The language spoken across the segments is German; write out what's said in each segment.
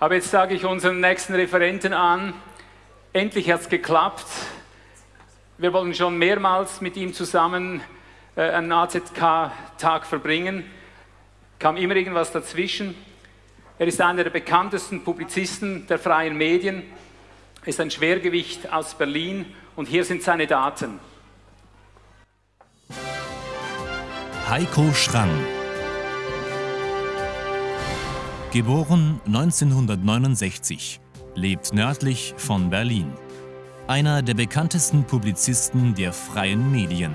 Aber jetzt sage ich unseren nächsten Referenten an, endlich hat es geklappt. Wir wollen schon mehrmals mit ihm zusammen äh, einen AZK-Tag verbringen. Kam immer irgendwas dazwischen. Er ist einer der bekanntesten Publizisten der freien Medien, ist ein Schwergewicht aus Berlin und hier sind seine Daten. Heiko Schrang Geboren 1969, lebt nördlich von Berlin. Einer der bekanntesten Publizisten der freien Medien.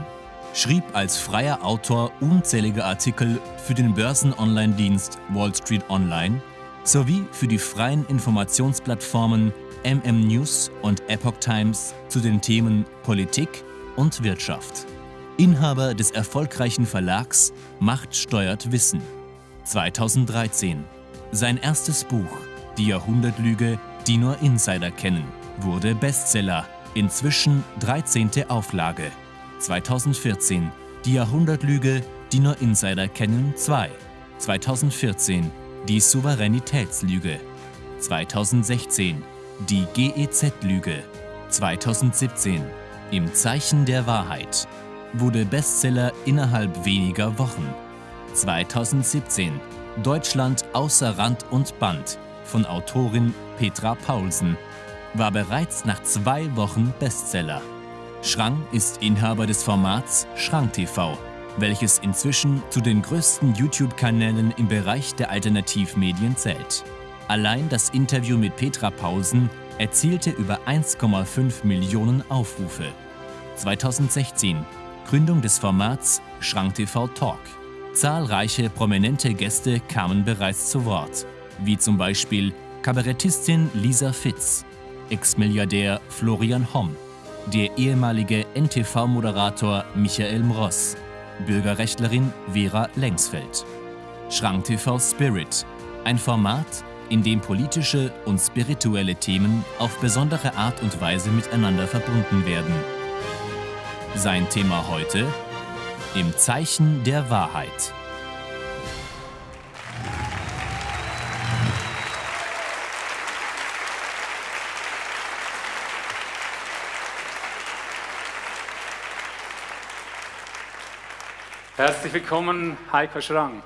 Schrieb als freier Autor unzählige Artikel für den Börsen-Online-Dienst Wall Street Online sowie für die freien Informationsplattformen MM News und Epoch Times zu den Themen Politik und Wirtschaft. Inhaber des erfolgreichen Verlags Macht steuert Wissen. 2013 sein erstes Buch, Die Jahrhundertlüge, die nur Insider kennen, wurde Bestseller, inzwischen 13. Auflage. 2014 Die Jahrhundertlüge, die nur Insider kennen 2. 2014 Die Souveränitätslüge. 2016 Die GEZ-Lüge. 2017 Im Zeichen der Wahrheit wurde Bestseller innerhalb weniger Wochen. 2017 Deutschland außer Rand und Band von Autorin Petra Paulsen war bereits nach zwei Wochen Bestseller. Schrang ist Inhaber des Formats Schrang TV, welches inzwischen zu den größten YouTube-Kanälen im Bereich der Alternativmedien zählt. Allein das Interview mit Petra Paulsen erzielte über 1,5 Millionen Aufrufe. 2016 Gründung des Formats Schrang TV Talk. Zahlreiche prominente Gäste kamen bereits zu Wort, wie zum Beispiel Kabarettistin Lisa Fitz, Ex-Milliardär Florian Homm, der ehemalige NTV-Moderator Michael Mross, Bürgerrechtlerin Vera Lengsfeld. Schrank TV Spirit, ein Format, in dem politische und spirituelle Themen auf besondere Art und Weise miteinander verbunden werden. Sein Thema heute im Zeichen der Wahrheit. Herzlich willkommen, Heiko Schrang.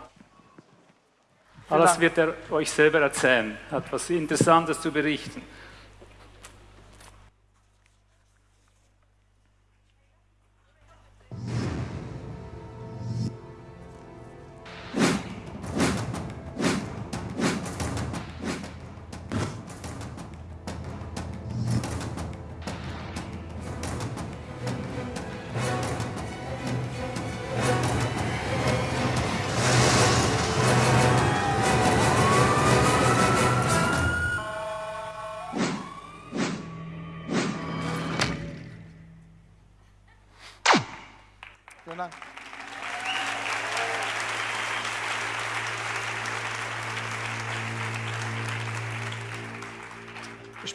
Alles wird er euch selber erzählen, hat was Interessantes zu berichten.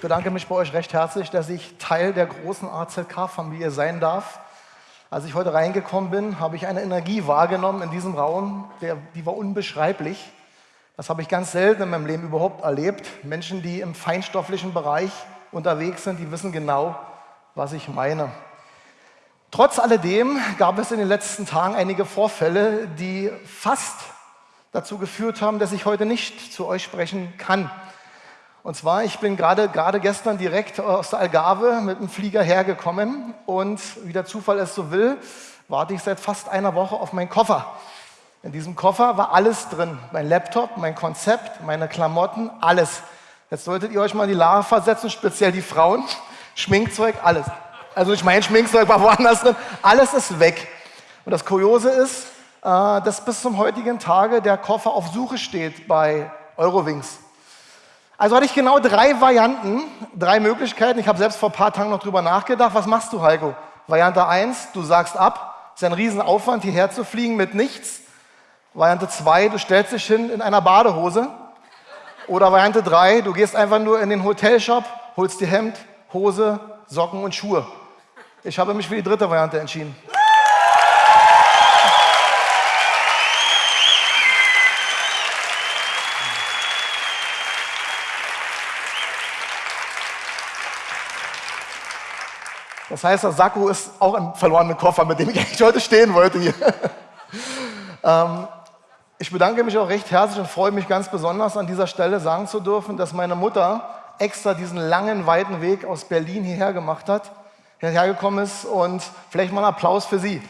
Bedanke mich bei euch recht herzlich, dass ich Teil der großen AZK-Familie sein darf. Als ich heute reingekommen bin, habe ich eine Energie wahrgenommen in diesem Raum, der, die war unbeschreiblich. Das habe ich ganz selten in meinem Leben überhaupt erlebt. Menschen, die im feinstofflichen Bereich unterwegs sind, die wissen genau, was ich meine. Trotz alledem gab es in den letzten Tagen einige Vorfälle, die fast dazu geführt haben, dass ich heute nicht zu euch sprechen kann. Und zwar, ich bin gerade, gerade gestern direkt aus der Algarve mit dem Flieger hergekommen und wie der Zufall es so will, warte ich seit fast einer Woche auf meinen Koffer. In diesem Koffer war alles drin. Mein Laptop, mein Konzept, meine Klamotten, alles. Jetzt solltet ihr euch mal in die Lage versetzen, speziell die Frauen. Schminkzeug, alles. Also nicht mein Schminkzeug war woanders drin. Alles ist weg. Und das Kuriose ist, äh, dass bis zum heutigen Tage der Koffer auf Suche steht bei Eurowings. Also hatte ich genau drei Varianten, drei Möglichkeiten. Ich habe selbst vor ein paar Tagen noch drüber nachgedacht. Was machst du, Heiko? Variante 1, du sagst ab. Ist ein Riesenaufwand, hierher zu fliegen mit nichts. Variante 2, du stellst dich hin in einer Badehose. Oder Variante 3, du gehst einfach nur in den Hotelshop, holst dir Hemd, Hose, Socken und Schuhe. Ich habe mich für die dritte Variante entschieden. Das heißt, der Sakko ist auch ein verlorener Koffer, mit dem ich eigentlich heute stehen wollte hier. ähm, ich bedanke mich auch recht herzlich und freue mich ganz besonders an dieser Stelle sagen zu dürfen, dass meine Mutter extra diesen langen, weiten Weg aus Berlin hierher gemacht hat, hierher gekommen ist und vielleicht mal einen Applaus für sie.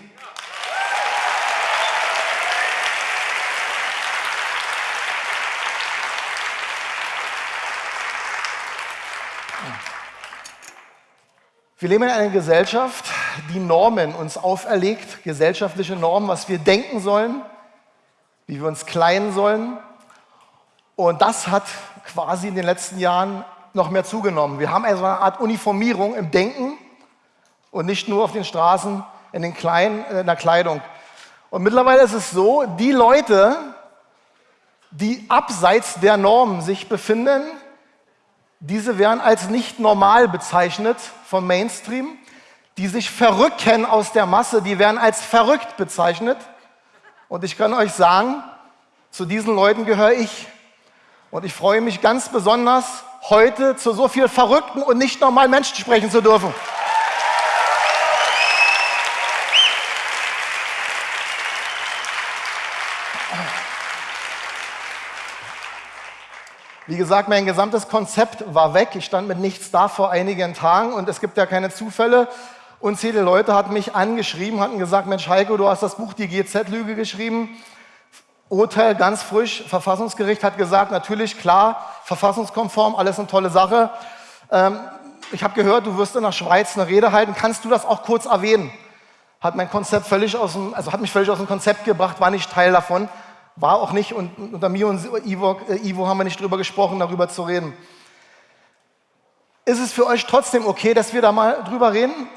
Wir leben in einer Gesellschaft, die Normen uns auferlegt, gesellschaftliche Normen, was wir denken sollen, wie wir uns kleiden sollen. Und das hat quasi in den letzten Jahren noch mehr zugenommen. Wir haben also eine Art Uniformierung im Denken und nicht nur auf den Straßen in, den Kleinen, in der Kleidung. Und mittlerweile ist es so, die Leute, die abseits der Norm sich befinden, diese werden als nicht normal bezeichnet vom Mainstream. Die sich verrücken aus der Masse, die werden als verrückt bezeichnet. Und ich kann euch sagen, zu diesen Leuten gehöre ich. Und ich freue mich ganz besonders, heute zu so viel verrückten und nicht normalen Menschen sprechen zu dürfen. Wie gesagt, mein gesamtes Konzept war weg. Ich stand mit nichts da vor einigen Tagen und es gibt ja keine Zufälle. Unzählige Leute hatten mich angeschrieben, hatten gesagt, Mensch Heiko, du hast das Buch Die GZ-Lüge geschrieben. Urteil ganz frisch, Verfassungsgericht hat gesagt, natürlich, klar, verfassungskonform, alles eine tolle Sache. Ähm, ich habe gehört, du wirst in der Schweiz eine Rede halten. Kannst du das auch kurz erwähnen? Hat mein Konzept völlig aus dem, also hat mich völlig aus dem Konzept gebracht, war nicht Teil davon. War auch nicht, und unter mir und Ivo, äh, Ivo haben wir nicht drüber gesprochen, darüber zu reden. Ist es für euch trotzdem okay, dass wir da mal drüber reden?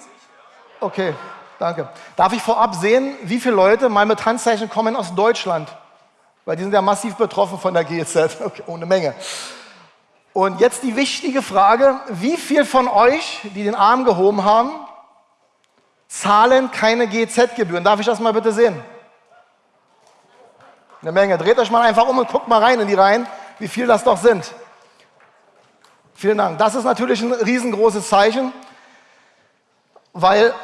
Okay, danke. Darf ich vorab sehen, wie viele Leute mal mit Handzeichen kommen aus Deutschland? Weil die sind ja massiv betroffen von der GEZ. Okay, ohne Menge. Und jetzt die wichtige Frage, wie viele von euch, die den Arm gehoben haben, zahlen keine GEZ-Gebühren? Darf ich das mal bitte sehen? Eine Menge. Dreht euch mal einfach um und guckt mal rein in die Reihen, wie viel das doch sind. Vielen Dank. Das ist natürlich ein riesengroßes Zeichen, weil,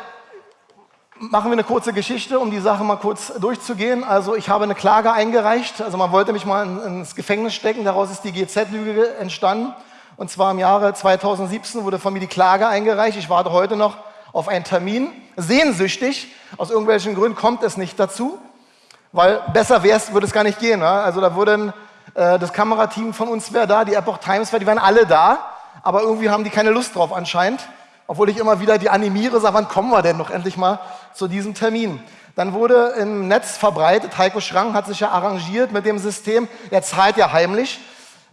machen wir eine kurze Geschichte, um die Sache mal kurz durchzugehen. Also ich habe eine Klage eingereicht, also man wollte mich mal ins Gefängnis stecken, daraus ist die GZ-Lüge entstanden. Und zwar im Jahre 2017 wurde von mir die Klage eingereicht. Ich warte heute noch auf einen Termin. Sehnsüchtig, aus irgendwelchen Gründen kommt es nicht dazu weil besser wäre es, würde es gar nicht gehen. Ne? Also da würden äh, das Kamerateam von uns wäre da, die Epoch Times wäre, die wären alle da, aber irgendwie haben die keine Lust drauf anscheinend. Obwohl ich immer wieder die animiere, sage, wann kommen wir denn noch endlich mal zu diesem Termin? Dann wurde im Netz verbreitet, Heiko Schrank hat sich ja arrangiert mit dem System, er zahlt ja heimlich,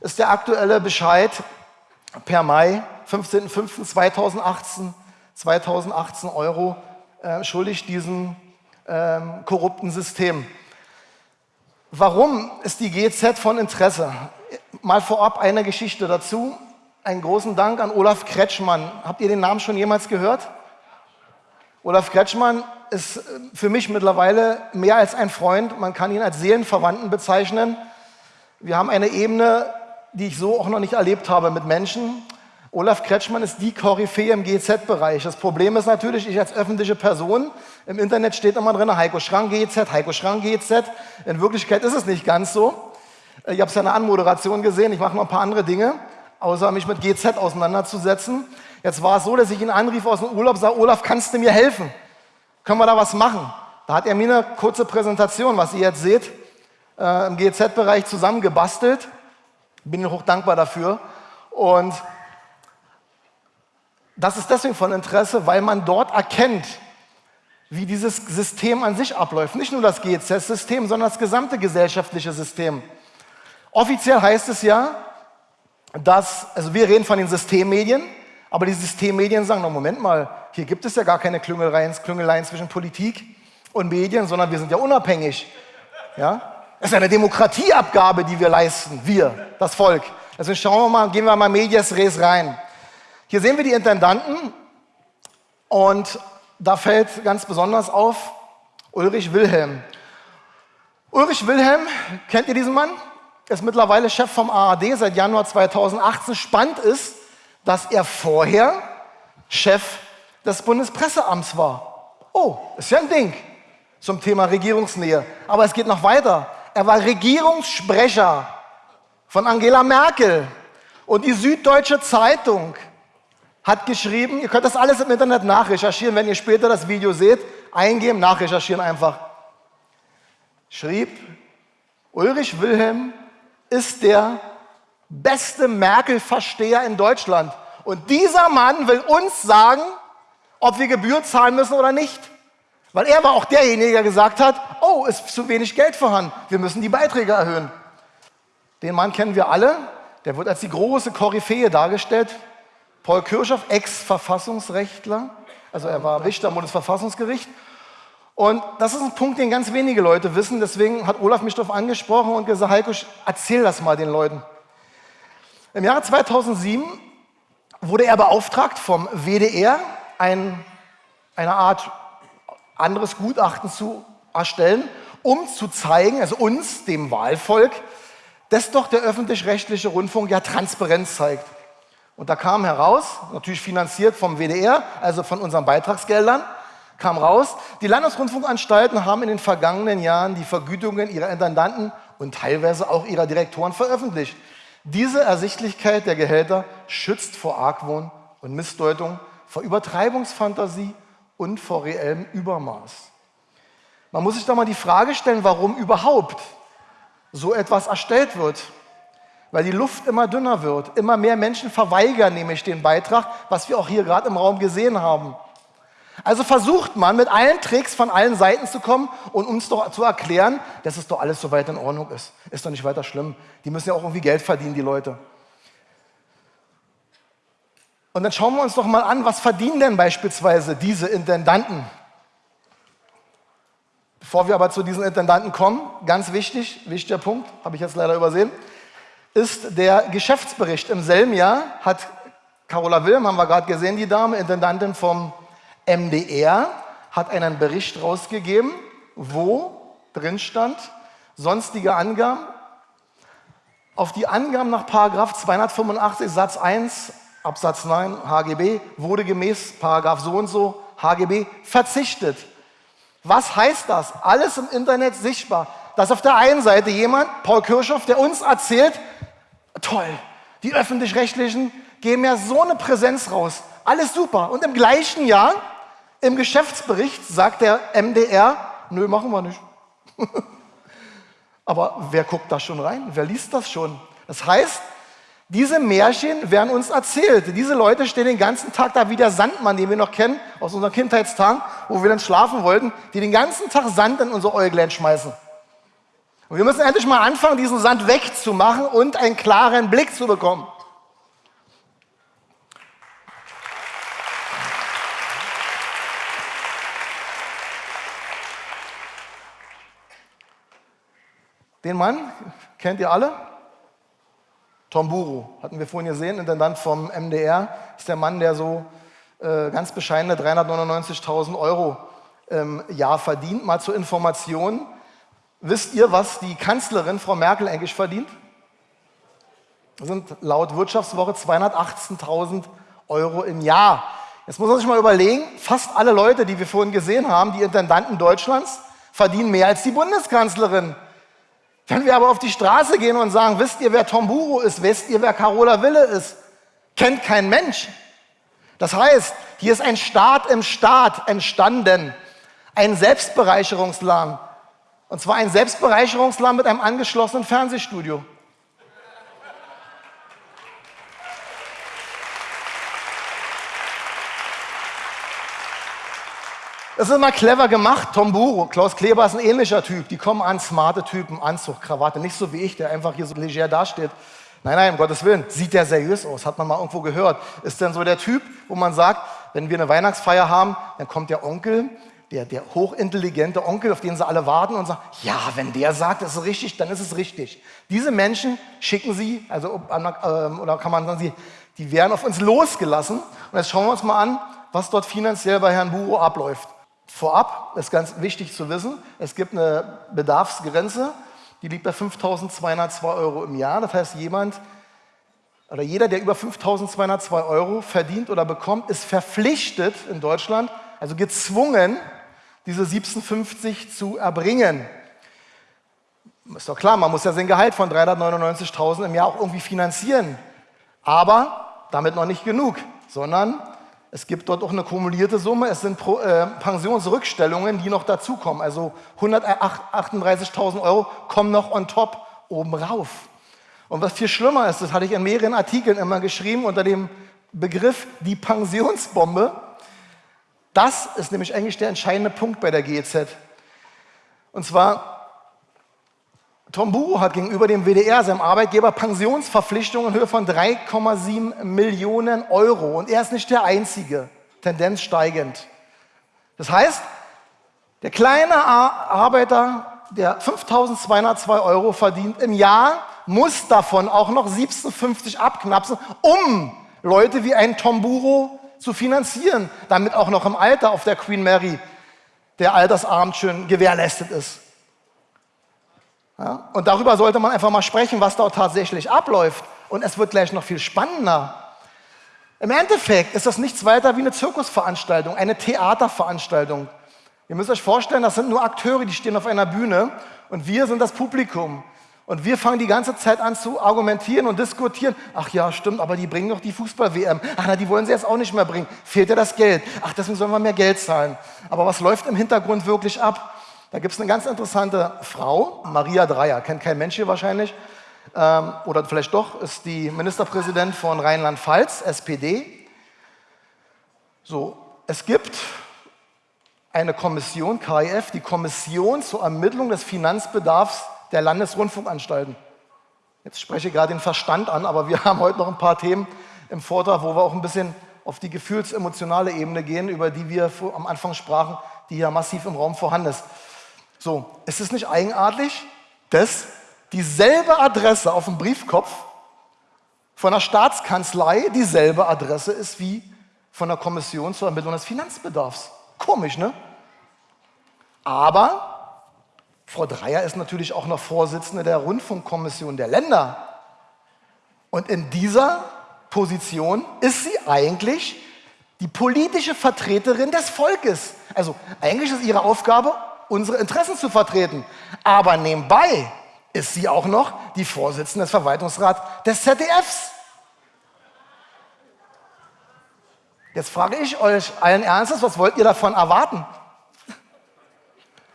ist der aktuelle Bescheid per Mai, 15.05.2018, 2018 Euro äh, schuldig diesem ähm, korrupten System. Warum ist die GZ von Interesse? Mal vorab eine Geschichte dazu. Einen großen Dank an Olaf Kretschmann. Habt ihr den Namen schon jemals gehört? Olaf Kretschmann ist äh, für mich mittlerweile mehr als ein Freund. Man kann ihn als Seelenverwandten bezeichnen. Wir haben eine Ebene, die ich so auch noch nicht erlebt habe mit Menschen. Olaf Kretschmann ist die Koryphäe im GZ-Bereich. Das Problem ist natürlich, ich als öffentliche Person, im Internet steht immer drin, Heiko Schrank GZ, Heiko Schrank GZ. In Wirklichkeit ist es nicht ganz so. Ich habe es ja in der Anmoderation gesehen, ich mache noch ein paar andere Dinge, außer mich mit GZ auseinanderzusetzen. Jetzt war es so, dass ich ihn anrief aus dem Urlaub, sage, Olaf, kannst du mir helfen? Können wir da was machen? Da hat er mir eine kurze Präsentation, was ihr jetzt seht, äh, im GZ-Bereich zusammengebastelt. Bin hoch dankbar dafür. Und das ist deswegen von Interesse, weil man dort erkennt, wie dieses System an sich abläuft. Nicht nur das GEZ-System, sondern das gesamte gesellschaftliche System. Offiziell heißt es ja, dass, also wir reden von den Systemmedien, aber die Systemmedien sagen, no, Moment mal, hier gibt es ja gar keine Klüngeleien, Klüngeleien zwischen Politik und Medien, sondern wir sind ja unabhängig. Ja? Es ist eine Demokratieabgabe, die wir leisten, wir, das Volk. Also schauen wir mal, gehen wir mal Medias Res rein. Hier sehen wir die Intendanten und da fällt ganz besonders auf Ulrich Wilhelm. Ulrich Wilhelm, kennt ihr diesen Mann? Ist mittlerweile Chef vom ARD seit Januar 2018. Spannend ist, dass er vorher Chef des Bundespresseamts war. Oh, ist ja ein Ding zum Thema Regierungsnähe. Aber es geht noch weiter. Er war Regierungssprecher von Angela Merkel. Und die Süddeutsche Zeitung hat geschrieben, ihr könnt das alles im Internet nachrecherchieren, wenn ihr später das Video seht, eingeben, nachrecherchieren einfach. Schrieb, Ulrich Wilhelm ist der beste Merkel-Versteher in Deutschland. Und dieser Mann will uns sagen, ob wir Gebühr zahlen müssen oder nicht. Weil er war auch derjenige, der gesagt hat, oh, ist zu wenig Geld vorhanden, wir müssen die Beiträge erhöhen. Den Mann kennen wir alle, der wird als die große Koryphäe dargestellt. Paul Kirchhoff, Ex-Verfassungsrechtler, also er war Richter am Bundesverfassungsgericht. Und das ist ein Punkt, den ganz wenige Leute wissen. Deswegen hat Olaf mich darauf angesprochen und gesagt, Heiko, erzähl das mal den Leuten. Im Jahre 2007 wurde er beauftragt vom WDR, ein, eine Art anderes Gutachten zu erstellen, um zu zeigen, also uns, dem Wahlvolk, dass doch der öffentlich-rechtliche Rundfunk ja Transparenz zeigt. Und da kam heraus, natürlich finanziert vom WDR, also von unseren Beitragsgeldern, kam raus, die Landesrundfunkanstalten haben in den vergangenen Jahren die Vergütungen ihrer Intendanten und teilweise auch ihrer Direktoren veröffentlicht. Diese Ersichtlichkeit der Gehälter schützt vor Argwohn und Missdeutung, vor Übertreibungsfantasie und vor reellem Übermaß. Man muss sich da mal die Frage stellen, warum überhaupt so etwas erstellt wird. Weil die Luft immer dünner wird. Immer mehr Menschen verweigern nämlich den Beitrag, was wir auch hier gerade im Raum gesehen haben. Also versucht man mit allen Tricks von allen Seiten zu kommen und uns doch zu erklären, dass es doch alles so weit in Ordnung ist. Ist doch nicht weiter schlimm. Die müssen ja auch irgendwie Geld verdienen, die Leute. Und dann schauen wir uns doch mal an, was verdienen denn beispielsweise diese Intendanten? Bevor wir aber zu diesen Intendanten kommen, ganz wichtig, wichtiger Punkt, habe ich jetzt leider übersehen, ist der Geschäftsbericht. Im selben Jahr hat Carola Wilm, haben wir gerade gesehen, die Dame, Intendantin vom MDR, hat einen Bericht rausgegeben, wo drin stand, sonstige Angaben. Auf die Angaben nach 285 Satz 1 Absatz 9 HGB wurde gemäß Paragraph so und so HGB verzichtet. Was heißt das? Alles im Internet sichtbar. Dass auf der einen Seite jemand, Paul Kirchhoff, der uns erzählt, toll, die öffentlich-rechtlichen geben ja so eine Präsenz raus. Alles super. Und im gleichen Jahr, im Geschäftsbericht, sagt der MDR, nö, machen wir nicht. Aber wer guckt da schon rein? Wer liest das schon? Das heißt, diese Märchen werden uns erzählt. Diese Leute stehen den ganzen Tag da wie der Sandmann, den wir noch kennen aus unseren Kindheitstagen, wo wir dann schlafen wollten, die den ganzen Tag Sand in unser Äuglein schmeißen. Und wir müssen endlich mal anfangen, diesen Sand wegzumachen und einen klaren Blick zu bekommen. Den Mann kennt ihr alle? Tom Buru, hatten wir vorhin gesehen, Intendant vom MDR, ist der Mann, der so äh, ganz bescheidene 399.000 Euro im Jahr verdient. Mal zur Information, wisst ihr, was die Kanzlerin Frau Merkel eigentlich verdient? Das sind laut Wirtschaftswoche 218.000 Euro im Jahr. Jetzt muss man sich mal überlegen, fast alle Leute, die wir vorhin gesehen haben, die Intendanten Deutschlands, verdienen mehr als die Bundeskanzlerin. Wenn wir aber auf die Straße gehen und sagen, wisst ihr, wer Tom Buro ist, wisst ihr, wer Carola Wille ist, kennt kein Mensch. Das heißt, hier ist ein Staat im Staat entstanden, ein Selbstbereicherungsladen. Und zwar ein Selbstbereicherungsladen mit einem angeschlossenen Fernsehstudio. Das ist immer clever gemacht. Tom Buro, Klaus Kleber ist ein ähnlicher Typ. Die kommen an, smarte Typen, Anzug, Krawatte. Nicht so wie ich, der einfach hier so leger dasteht. Nein, nein, um Gottes Willen. Sieht der seriös aus? Hat man mal irgendwo gehört. Ist denn so der Typ, wo man sagt, wenn wir eine Weihnachtsfeier haben, dann kommt der Onkel, der, der hochintelligente Onkel, auf den sie alle warten und sagt, ja, wenn der sagt, das ist richtig, dann ist es richtig. Diese Menschen schicken sie, also ähm, oder kann man sagen, die werden auf uns losgelassen. Und jetzt schauen wir uns mal an, was dort finanziell bei Herrn Buro abläuft. Vorab ist ganz wichtig zu wissen, es gibt eine Bedarfsgrenze, die liegt bei 5.202 Euro im Jahr. Das heißt, jemand oder jeder, der über 5.202 Euro verdient oder bekommt, ist verpflichtet in Deutschland, also gezwungen, diese 1750 zu erbringen. Ist doch klar, man muss ja sein Gehalt von 399.000 im Jahr auch irgendwie finanzieren. Aber damit noch nicht genug, sondern es gibt dort auch eine kumulierte Summe. Es sind Pro, äh, Pensionsrückstellungen, die noch dazukommen. Also 138.000 Euro kommen noch on top oben rauf. Und was viel schlimmer ist, das hatte ich in mehreren Artikeln immer geschrieben unter dem Begriff die Pensionsbombe. Das ist nämlich eigentlich der entscheidende Punkt bei der GEZ. Und zwar, Tom Buro hat gegenüber dem WDR, seinem Arbeitgeber, Pensionsverpflichtungen in Höhe von 3,7 Millionen Euro. Und er ist nicht der Einzige, Tendenz steigend. Das heißt, der kleine Arbeiter, der 5.202 Euro verdient im Jahr, muss davon auch noch 17,50 abknapsen, um Leute wie ein Tomburo zu finanzieren, damit auch noch im Alter auf der Queen Mary der Altersabend schön gewährleistet ist. Ja? Und darüber sollte man einfach mal sprechen, was dort tatsächlich abläuft. Und es wird gleich noch viel spannender. Im Endeffekt ist das nichts weiter wie eine Zirkusveranstaltung, eine Theaterveranstaltung. Ihr müsst euch vorstellen, das sind nur Akteure, die stehen auf einer Bühne und wir sind das Publikum. Und wir fangen die ganze Zeit an zu argumentieren und diskutieren. Ach ja, stimmt, aber die bringen doch die Fußball-WM. Ach na, die wollen sie jetzt auch nicht mehr bringen. Fehlt ja das Geld. Ach, deswegen sollen wir mehr Geld zahlen. Aber was läuft im Hintergrund wirklich ab? Da gibt es eine ganz interessante Frau, Maria Dreyer, kennt kein Mensch hier wahrscheinlich. Ähm, oder vielleicht doch, ist die Ministerpräsident von Rheinland-Pfalz, SPD. So, es gibt eine Kommission, KIF, die Kommission zur Ermittlung des Finanzbedarfs der Landesrundfunkanstalten. Jetzt spreche ich gerade den Verstand an, aber wir haben heute noch ein paar Themen im Vortrag, wo wir auch ein bisschen auf die gefühlsemotionale Ebene gehen, über die wir am Anfang sprachen, die ja massiv im Raum vorhanden ist. So, ist es nicht eigenartig, dass dieselbe Adresse auf dem Briefkopf von der Staatskanzlei dieselbe Adresse ist wie von der Kommission zur Ermittlung des Finanzbedarfs? Komisch, ne? Aber Frau Dreyer ist natürlich auch noch Vorsitzende der Rundfunkkommission der Länder. Und in dieser Position ist sie eigentlich die politische Vertreterin des Volkes. Also eigentlich ist ihre Aufgabe, unsere Interessen zu vertreten. Aber nebenbei ist sie auch noch die Vorsitzende des Verwaltungsrats des ZDFs. Jetzt frage ich euch allen Ernstes, was wollt ihr davon erwarten?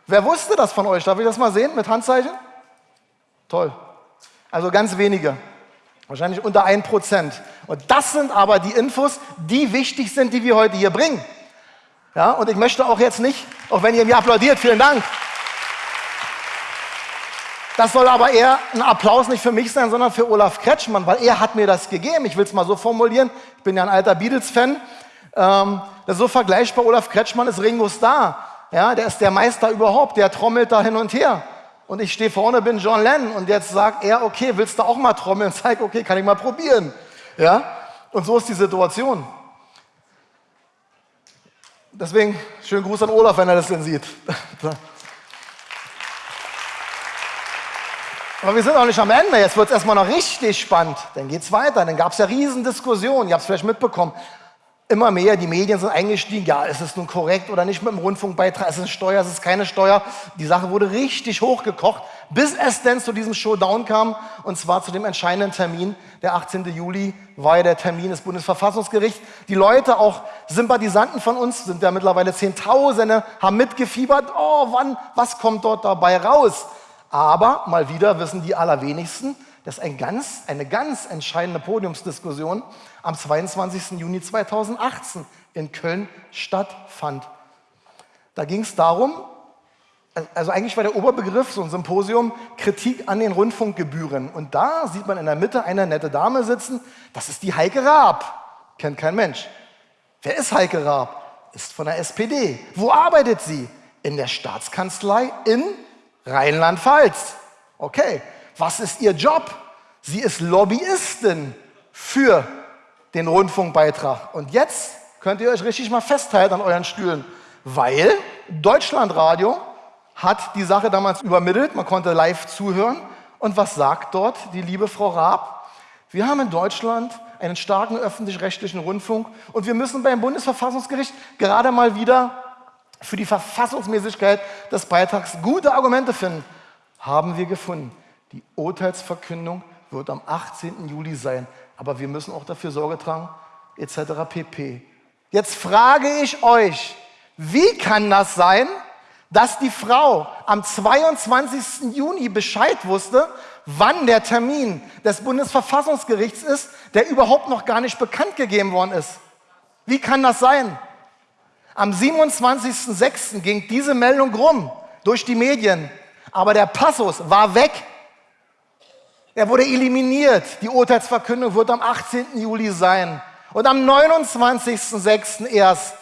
Wer wusste das von euch? Darf ich das mal sehen mit Handzeichen? Toll. Also ganz wenige. Wahrscheinlich unter ein Prozent. Und das sind aber die Infos, die wichtig sind, die wir heute hier bringen. Ja, und ich möchte auch jetzt nicht, auch wenn ihr mir applaudiert, vielen Dank. Das soll aber eher ein Applaus nicht für mich sein, sondern für Olaf Kretschmann, weil er hat mir das gegeben. Ich will es mal so formulieren. Ich bin ja ein alter Beatles-Fan. Ähm, so vergleichbar. Olaf Kretschmann ist Ringo Starr. Ja, der ist der Meister überhaupt, der trommelt da hin und her. Und ich stehe vorne, bin John Lennon und jetzt sagt er, okay, willst du auch mal trommeln? Zeig, okay, kann ich mal probieren. Ja? Und so ist die Situation. Deswegen schönen Gruß an Olaf, wenn er das denn sieht. Aber wir sind noch nicht am Ende. Jetzt wird es erstmal noch richtig spannend. Dann geht es weiter. Dann gab es ja Riesendiskussionen. Ihr habt es vielleicht mitbekommen immer mehr, die Medien sind eingestiegen, ja, ist es nun korrekt oder nicht mit dem Rundfunkbeitrag, ist es Steuer, ist es keine Steuer. Die Sache wurde richtig hochgekocht, bis es denn zu diesem Showdown kam, und zwar zu dem entscheidenden Termin, der 18. Juli war ja der Termin des Bundesverfassungsgerichts. Die Leute, auch Sympathisanten von uns, sind ja mittlerweile Zehntausende, haben mitgefiebert, oh, wann, was kommt dort dabei raus? Aber mal wieder wissen die allerwenigsten, dass ein ganz, eine ganz entscheidende Podiumsdiskussion am 22. Juni 2018 in Köln stattfand. Da ging es darum, also eigentlich war der Oberbegriff so ein Symposium Kritik an den Rundfunkgebühren. Und da sieht man in der Mitte eine nette Dame sitzen, das ist die Heike Raab. Kennt kein Mensch. Wer ist Heike Raab? Ist von der SPD. Wo arbeitet sie? In der Staatskanzlei in Rheinland-Pfalz. Okay, was ist ihr Job? Sie ist Lobbyistin für den Rundfunkbeitrag. Und jetzt könnt ihr euch richtig mal festhalten an euren Stühlen, weil Deutschlandradio hat die Sache damals übermittelt, man konnte live zuhören. Und was sagt dort die liebe Frau Raab? Wir haben in Deutschland einen starken öffentlich-rechtlichen Rundfunk und wir müssen beim Bundesverfassungsgericht gerade mal wieder für die Verfassungsmäßigkeit des Beitrags gute Argumente finden. Haben wir gefunden. Die Urteilsverkündung wird am 18. Juli sein. Aber wir müssen auch dafür Sorge tragen, etc. pp. Jetzt frage ich euch, wie kann das sein, dass die Frau am 22. Juni Bescheid wusste, wann der Termin des Bundesverfassungsgerichts ist, der überhaupt noch gar nicht bekannt gegeben worden ist? Wie kann das sein? Am 27.06. ging diese Meldung rum durch die Medien, aber der Passus war weg. Er wurde eliminiert. Die Urteilsverkündung wird am 18. Juli sein. Und am 29.06. erst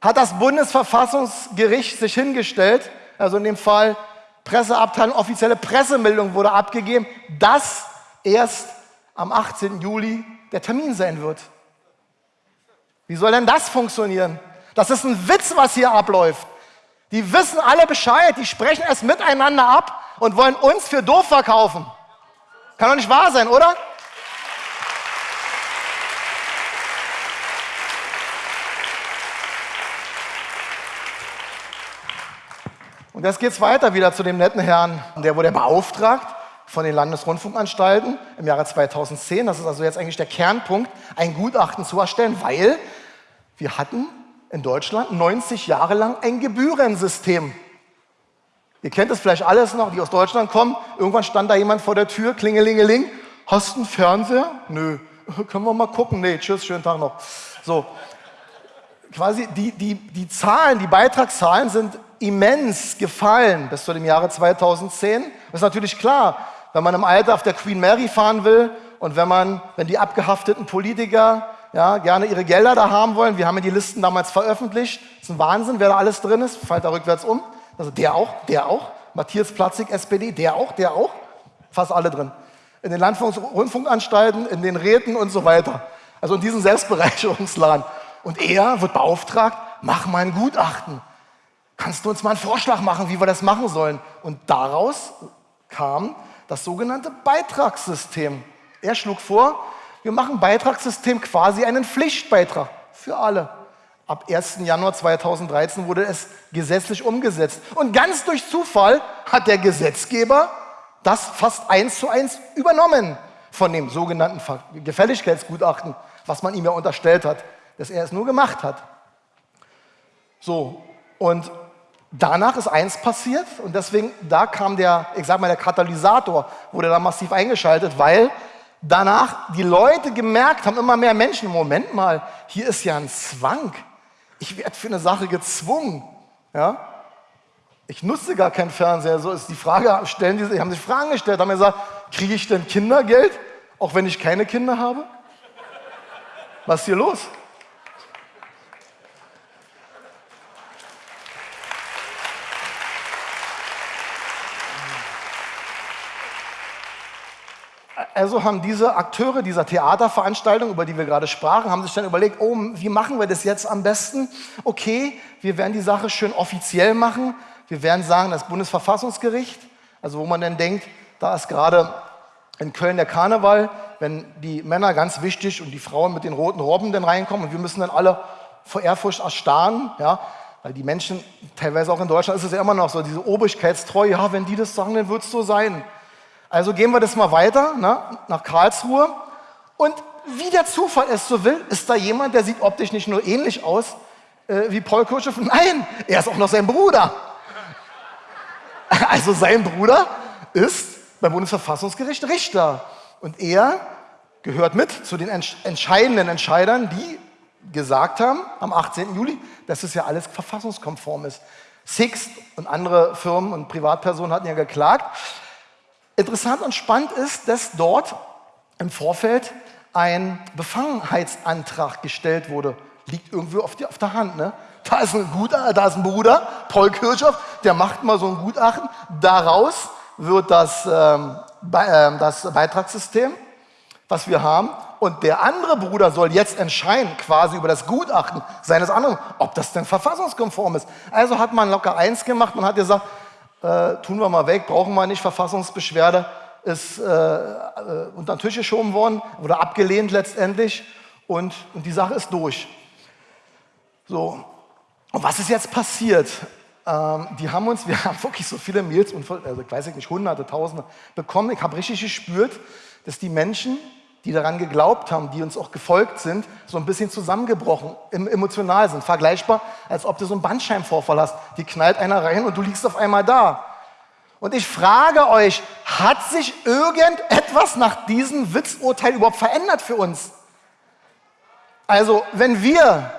hat das Bundesverfassungsgericht sich hingestellt, also in dem Fall Presseabteilung, offizielle Pressemeldung wurde abgegeben, dass erst am 18. Juli der Termin sein wird. Wie soll denn das funktionieren? Das ist ein Witz, was hier abläuft. Die wissen alle Bescheid, die sprechen es miteinander ab und wollen uns für doof verkaufen. Kann doch nicht wahr sein, oder? Und jetzt geht es weiter wieder zu dem netten Herrn, der wurde beauftragt von den Landesrundfunkanstalten im Jahre 2010, das ist also jetzt eigentlich der Kernpunkt, ein Gutachten zu erstellen, weil wir hatten in Deutschland 90 Jahre lang ein Gebührensystem. Ihr kennt es vielleicht alles noch, die aus Deutschland kommen. Irgendwann stand da jemand vor der Tür, klingelingeling. Hast du einen Fernseher? Nö. Können wir mal gucken? Nee, tschüss, schönen Tag noch. So. Quasi die, die, die Zahlen, die Beitragszahlen sind immens gefallen bis zu dem Jahre 2010. Das ist natürlich klar, wenn man im Alter auf der Queen Mary fahren will und wenn man, wenn die abgehafteten Politiker ja, gerne ihre Gelder da haben wollen. Wir haben ja die Listen damals veröffentlicht. Das ist ein Wahnsinn, wer da alles drin ist. Fallt da rückwärts um. Also der auch, der auch. Matthias Platzig, SPD, der auch, der auch. Fast alle drin. In den Landfunkanstalten, in den Räten und so weiter. Also in diesem Selbstbereicherungsladen. Und er wird beauftragt, mach mal ein Gutachten. Kannst du uns mal einen Vorschlag machen, wie wir das machen sollen? Und daraus kam das sogenannte Beitragssystem. Er schlug vor, wir machen Beitragssystem quasi einen Pflichtbeitrag für alle. Ab 1. Januar 2013 wurde es gesetzlich umgesetzt. Und ganz durch Zufall hat der Gesetzgeber das fast eins zu eins übernommen von dem sogenannten Gefälligkeitsgutachten, was man ihm ja unterstellt hat, dass er es nur gemacht hat. So, und danach ist eins passiert und deswegen, da kam der, ich sag mal, der Katalysator, wurde da massiv eingeschaltet, weil danach die Leute gemerkt haben, immer mehr Menschen, Moment mal, hier ist ja ein Zwang. Ich werde für eine Sache gezwungen. Ja? Ich nutze gar keinen Fernseher. So ist die Frage, stellen die, haben sich Fragen gestellt, haben gesagt, kriege ich denn Kindergeld, auch wenn ich keine Kinder habe? Was ist hier los? Also haben diese Akteure dieser Theaterveranstaltung, über die wir gerade sprachen, haben sich dann überlegt, oh, wie machen wir das jetzt am besten? Okay, wir werden die Sache schön offiziell machen. Wir werden sagen, das Bundesverfassungsgericht, also wo man dann denkt, da ist gerade in Köln der Karneval, wenn die Männer ganz wichtig und die Frauen mit den roten Robben dann reinkommen und wir müssen dann alle vor Ehrfurcht erstarren, ja, weil die Menschen, teilweise auch in Deutschland ist es ja immer noch so, diese Obrigkeitstreue, ja, wenn die das sagen, dann wird es so sein. Also gehen wir das mal weiter ne, nach Karlsruhe. Und wie der Zufall es so will, ist da jemand, der sieht optisch nicht nur ähnlich aus äh, wie Paul Kirchhoff. Nein, er ist auch noch sein Bruder. Also sein Bruder ist beim Bundesverfassungsgericht Richter. Und er gehört mit zu den entscheidenden Entscheidern, die gesagt haben am 18. Juli, dass es ja alles verfassungskonform ist. Sixt und andere Firmen und Privatpersonen hatten ja geklagt. Interessant und spannend ist, dass dort im Vorfeld ein Befangenheitsantrag gestellt wurde. Liegt irgendwie auf, die, auf der Hand. Ne? Da, ist ein Guter, da ist ein Bruder, Paul Kirchhoff, der macht mal so ein Gutachten. Daraus wird das, ähm, Be äh, das Beitragssystem, was wir haben. Und der andere Bruder soll jetzt entscheiden, quasi über das Gutachten seines anderen, ob das denn verfassungskonform ist. Also hat man locker eins gemacht und hat gesagt, äh, tun wir mal weg, brauchen wir nicht Verfassungsbeschwerde, ist äh, äh, unter den Tisch geschoben worden, wurde abgelehnt letztendlich und, und die Sache ist durch. So, und was ist jetzt passiert? Ähm, die haben uns, wir haben wirklich so viele Mails, also ich weiß nicht, hunderte, tausende bekommen. Ich habe richtig gespürt, dass die Menschen, die daran geglaubt haben, die uns auch gefolgt sind, so ein bisschen zusammengebrochen, emotional sind. Vergleichbar, als ob du so einen Bandscheibenvorfall hast. Die knallt einer rein und du liegst auf einmal da. Und ich frage euch, hat sich irgendetwas nach diesem Witzurteil überhaupt verändert für uns? Also, wenn wir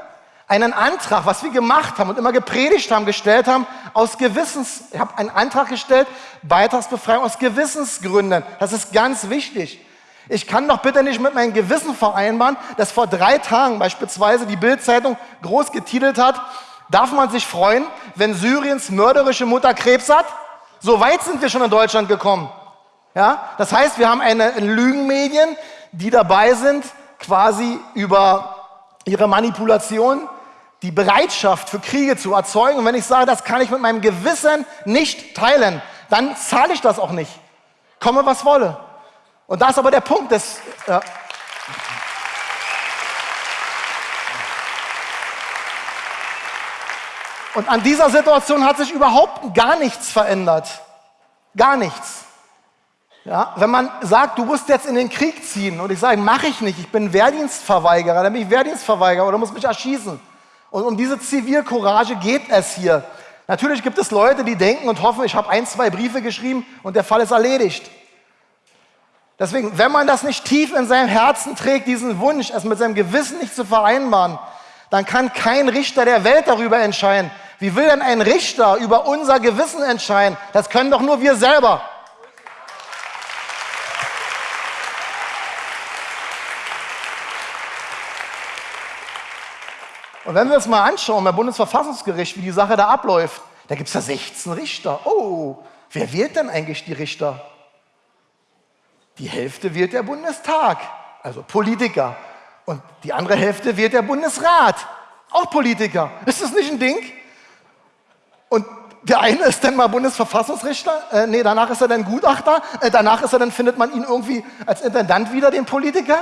einen Antrag, was wir gemacht haben und immer gepredigt haben, gestellt haben, aus Gewissens, ich habe einen Antrag gestellt, Beitragsbefreiung aus Gewissensgründen. Das ist ganz wichtig. Ich kann doch bitte nicht mit meinem Gewissen vereinbaren, dass vor drei Tagen beispielsweise die Bildzeitung groß getitelt hat, darf man sich freuen, wenn Syriens mörderische Mutter Krebs hat? So weit sind wir schon in Deutschland gekommen. Ja? Das heißt, wir haben eine Lügenmedien, die dabei sind, quasi über ihre Manipulation die Bereitschaft für Kriege zu erzeugen. Und wenn ich sage, das kann ich mit meinem Gewissen nicht teilen, dann zahle ich das auch nicht. Komme, was wolle. Und da ist aber der Punkt, dass... Ja. Und an dieser Situation hat sich überhaupt gar nichts verändert. Gar nichts. Ja, wenn man sagt, du musst jetzt in den Krieg ziehen und ich sage, mache ich nicht, ich bin Wehrdienstverweigerer, dann bin ich Wehrdienstverweigerer oder muss mich erschießen. Und um diese Zivilcourage geht es hier. Natürlich gibt es Leute, die denken und hoffen, ich habe ein, zwei Briefe geschrieben und der Fall ist erledigt. Deswegen, wenn man das nicht tief in seinem Herzen trägt, diesen Wunsch, es mit seinem Gewissen nicht zu vereinbaren, dann kann kein Richter der Welt darüber entscheiden, wie will denn ein Richter über unser Gewissen entscheiden? Das können doch nur wir selber. Und wenn wir uns mal anschauen beim Bundesverfassungsgericht, wie die Sache da abläuft, da gibt es ja 16 Richter. Oh, wer wählt denn eigentlich die Richter? Die Hälfte wählt der Bundestag, also Politiker. Und die andere Hälfte wählt der Bundesrat, auch Politiker. Ist das nicht ein Ding? Und der eine ist dann mal Bundesverfassungsrichter, äh, nee, danach ist er dann Gutachter, äh, danach ist er dann, findet man ihn irgendwie als Intendant wieder, den Politiker.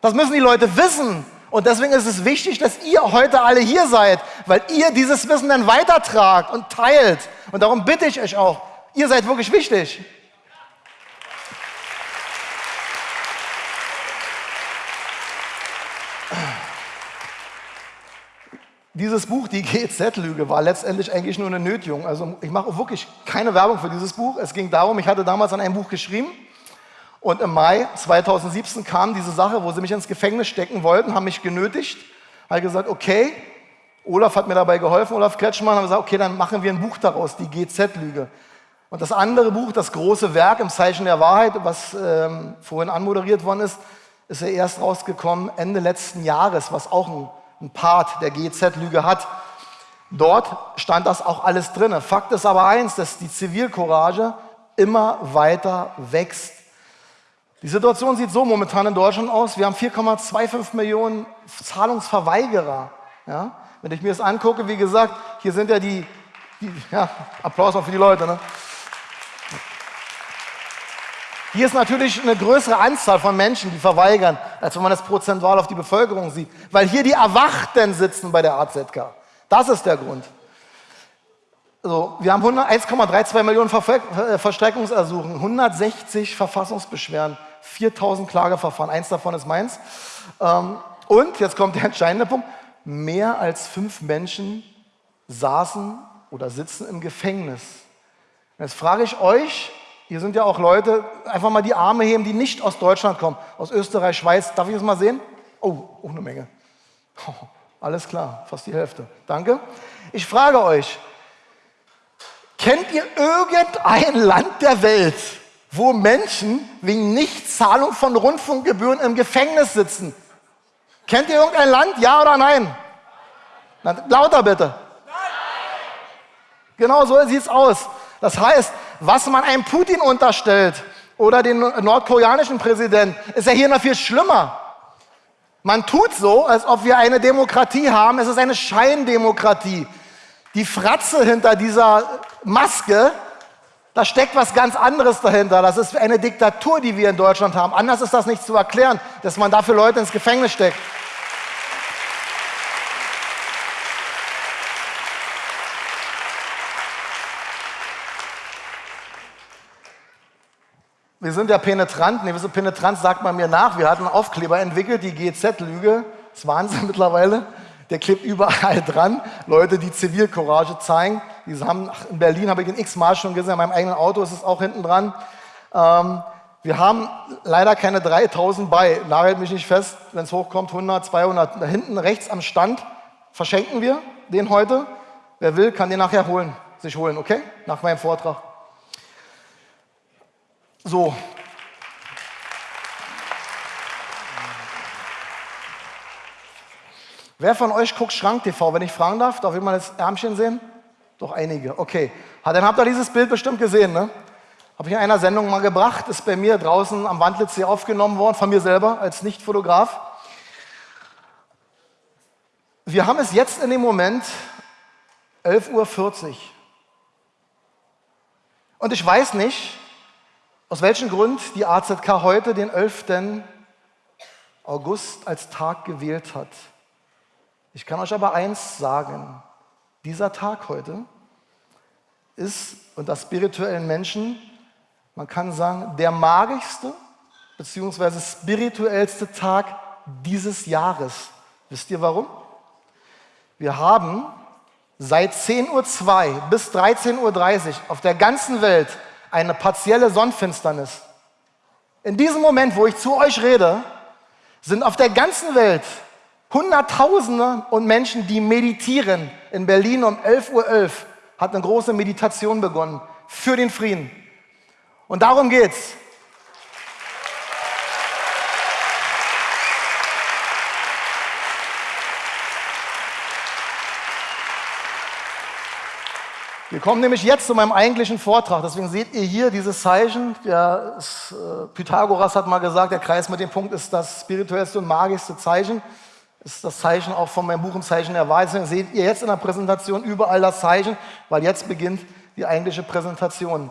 Das müssen die Leute wissen. Und deswegen ist es wichtig, dass ihr heute alle hier seid, weil ihr dieses Wissen dann weitertragt und teilt. Und darum bitte ich euch auch, ihr seid wirklich wichtig. Dieses Buch, die GZ-Lüge, war letztendlich eigentlich nur eine Nötigung. Also ich mache wirklich keine Werbung für dieses Buch. Es ging darum, ich hatte damals an einem Buch geschrieben und im Mai 2017 kam diese Sache, wo sie mich ins Gefängnis stecken wollten, haben mich genötigt. Habe gesagt, okay, Olaf hat mir dabei geholfen, Olaf Kretschmann, haben gesagt, okay, dann machen wir ein Buch daraus, die GZ-Lüge. Und das andere Buch, das große Werk im Zeichen der Wahrheit, was ähm, vorhin anmoderiert worden ist, ist ja erst rausgekommen Ende letzten Jahres, was auch ein ein Part der GZ-Lüge hat. Dort stand das auch alles drin. Fakt ist aber eins, dass die Zivilcourage immer weiter wächst. Die Situation sieht so momentan in Deutschland aus. Wir haben 4,25 Millionen Zahlungsverweigerer. Ja? Wenn ich mir das angucke, wie gesagt, hier sind ja die, die ja, Applaus auch für die Leute. Ne? Hier ist natürlich eine größere Anzahl von Menschen, die verweigern, als wenn man das prozentual auf die Bevölkerung sieht. Weil hier die Erwachten sitzen bei der AZK. Das ist der Grund. Also, wir haben 1,32 Millionen äh, Verstreckungsersuchen, 160 Verfassungsbeschwerden, 4000 Klageverfahren, eins davon ist meins. Ähm, und, jetzt kommt der entscheidende Punkt, mehr als fünf Menschen saßen oder sitzen im Gefängnis. Jetzt frage ich euch, hier sind ja auch Leute, einfach mal die Arme heben, die nicht aus Deutschland kommen, aus Österreich, Schweiz. Darf ich das mal sehen? Oh, auch eine Menge. Oh, alles klar, fast die Hälfte. Danke. Ich frage euch, kennt ihr irgendein Land der Welt, wo Menschen wegen Nichtzahlung von Rundfunkgebühren im Gefängnis sitzen? Kennt ihr irgendein Land? Ja oder nein? Na, lauter bitte. Nein. Genau so sieht es aus. Das heißt, was man einem Putin unterstellt oder den nordkoreanischen Präsidenten, ist ja hier noch viel schlimmer. Man tut so, als ob wir eine Demokratie haben. Es ist eine Scheindemokratie. Die Fratze hinter dieser Maske Da steckt was ganz anderes dahinter. Das ist eine Diktatur, die wir in Deutschland haben. Anders ist das nicht zu erklären, dass man dafür Leute ins Gefängnis steckt. Wir sind ja penetrant. Ne, so penetrant sagt man mir nach. Wir hatten einen Aufkleber entwickelt, die GZ-Lüge. Das ist Wahnsinn mittlerweile. Der klebt überall dran. Leute, die Zivilcourage zeigen. Die haben, in Berlin habe ich ihn x-mal schon gesehen. In meinem eigenen Auto ist es auch hinten dran. Ähm, wir haben leider keine 3000 bei. Nagelt mich nicht fest, wenn es hochkommt, 100, 200. Da hinten rechts am Stand verschenken wir den heute. Wer will, kann den nachher holen, sich holen, okay? Nach meinem Vortrag. So. Wer von euch guckt Schrank TV, wenn ich fragen darf? Darf ich mal das Ärmchen sehen? Doch einige, okay. Dann habt ihr dieses Bild bestimmt gesehen, ne? Habe ich in einer Sendung mal gebracht, ist bei mir draußen am Wandlitz hier aufgenommen worden, von mir selber als Nicht-Fotograf. Wir haben es jetzt in dem Moment 11.40 Uhr. Und ich weiß nicht, aus welchem Grund die AZK heute den 11. August als Tag gewählt hat. Ich kann euch aber eins sagen, dieser Tag heute ist unter spirituellen Menschen, man kann sagen, der magischste bzw. spirituellste Tag dieses Jahres. Wisst ihr warum? Wir haben seit 10.02 Uhr bis 13.30 Uhr auf der ganzen Welt eine partielle Sonnenfinsternis. In diesem Moment, wo ich zu euch rede, sind auf der ganzen Welt Hunderttausende und Menschen, die meditieren. In Berlin um 11.11 Uhr .11 hat eine große Meditation begonnen für den Frieden. Und darum geht's. Wir kommen nämlich jetzt zu meinem eigentlichen Vortrag. Deswegen seht ihr hier dieses Zeichen. Der, äh, Pythagoras hat mal gesagt, der Kreis mit dem Punkt ist das spirituellste und magischste Zeichen. Ist das Zeichen auch von meinem Buch ein Zeichen der Wahrheit. Deswegen seht ihr jetzt in der Präsentation überall das Zeichen, weil jetzt beginnt die eigentliche Präsentation.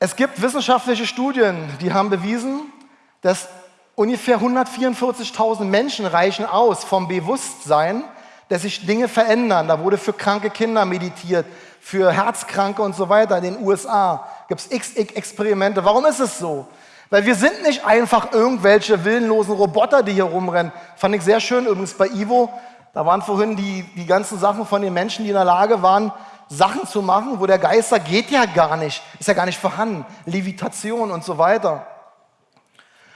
Es gibt wissenschaftliche Studien, die haben bewiesen, dass ungefähr 144.000 Menschen reichen aus vom Bewusstsein, dass sich Dinge verändern. Da wurde für kranke Kinder meditiert, für Herzkranke und so weiter. In den USA gibt es XX-Experimente. Warum ist es so? Weil wir sind nicht einfach irgendwelche willenlosen Roboter, die hier rumrennen. Fand ich sehr schön übrigens bei Ivo. Da waren vorhin die, die ganzen Sachen von den Menschen, die in der Lage waren, Sachen zu machen, wo der Geister geht ja gar nicht, ist ja gar nicht vorhanden. Levitation und so weiter.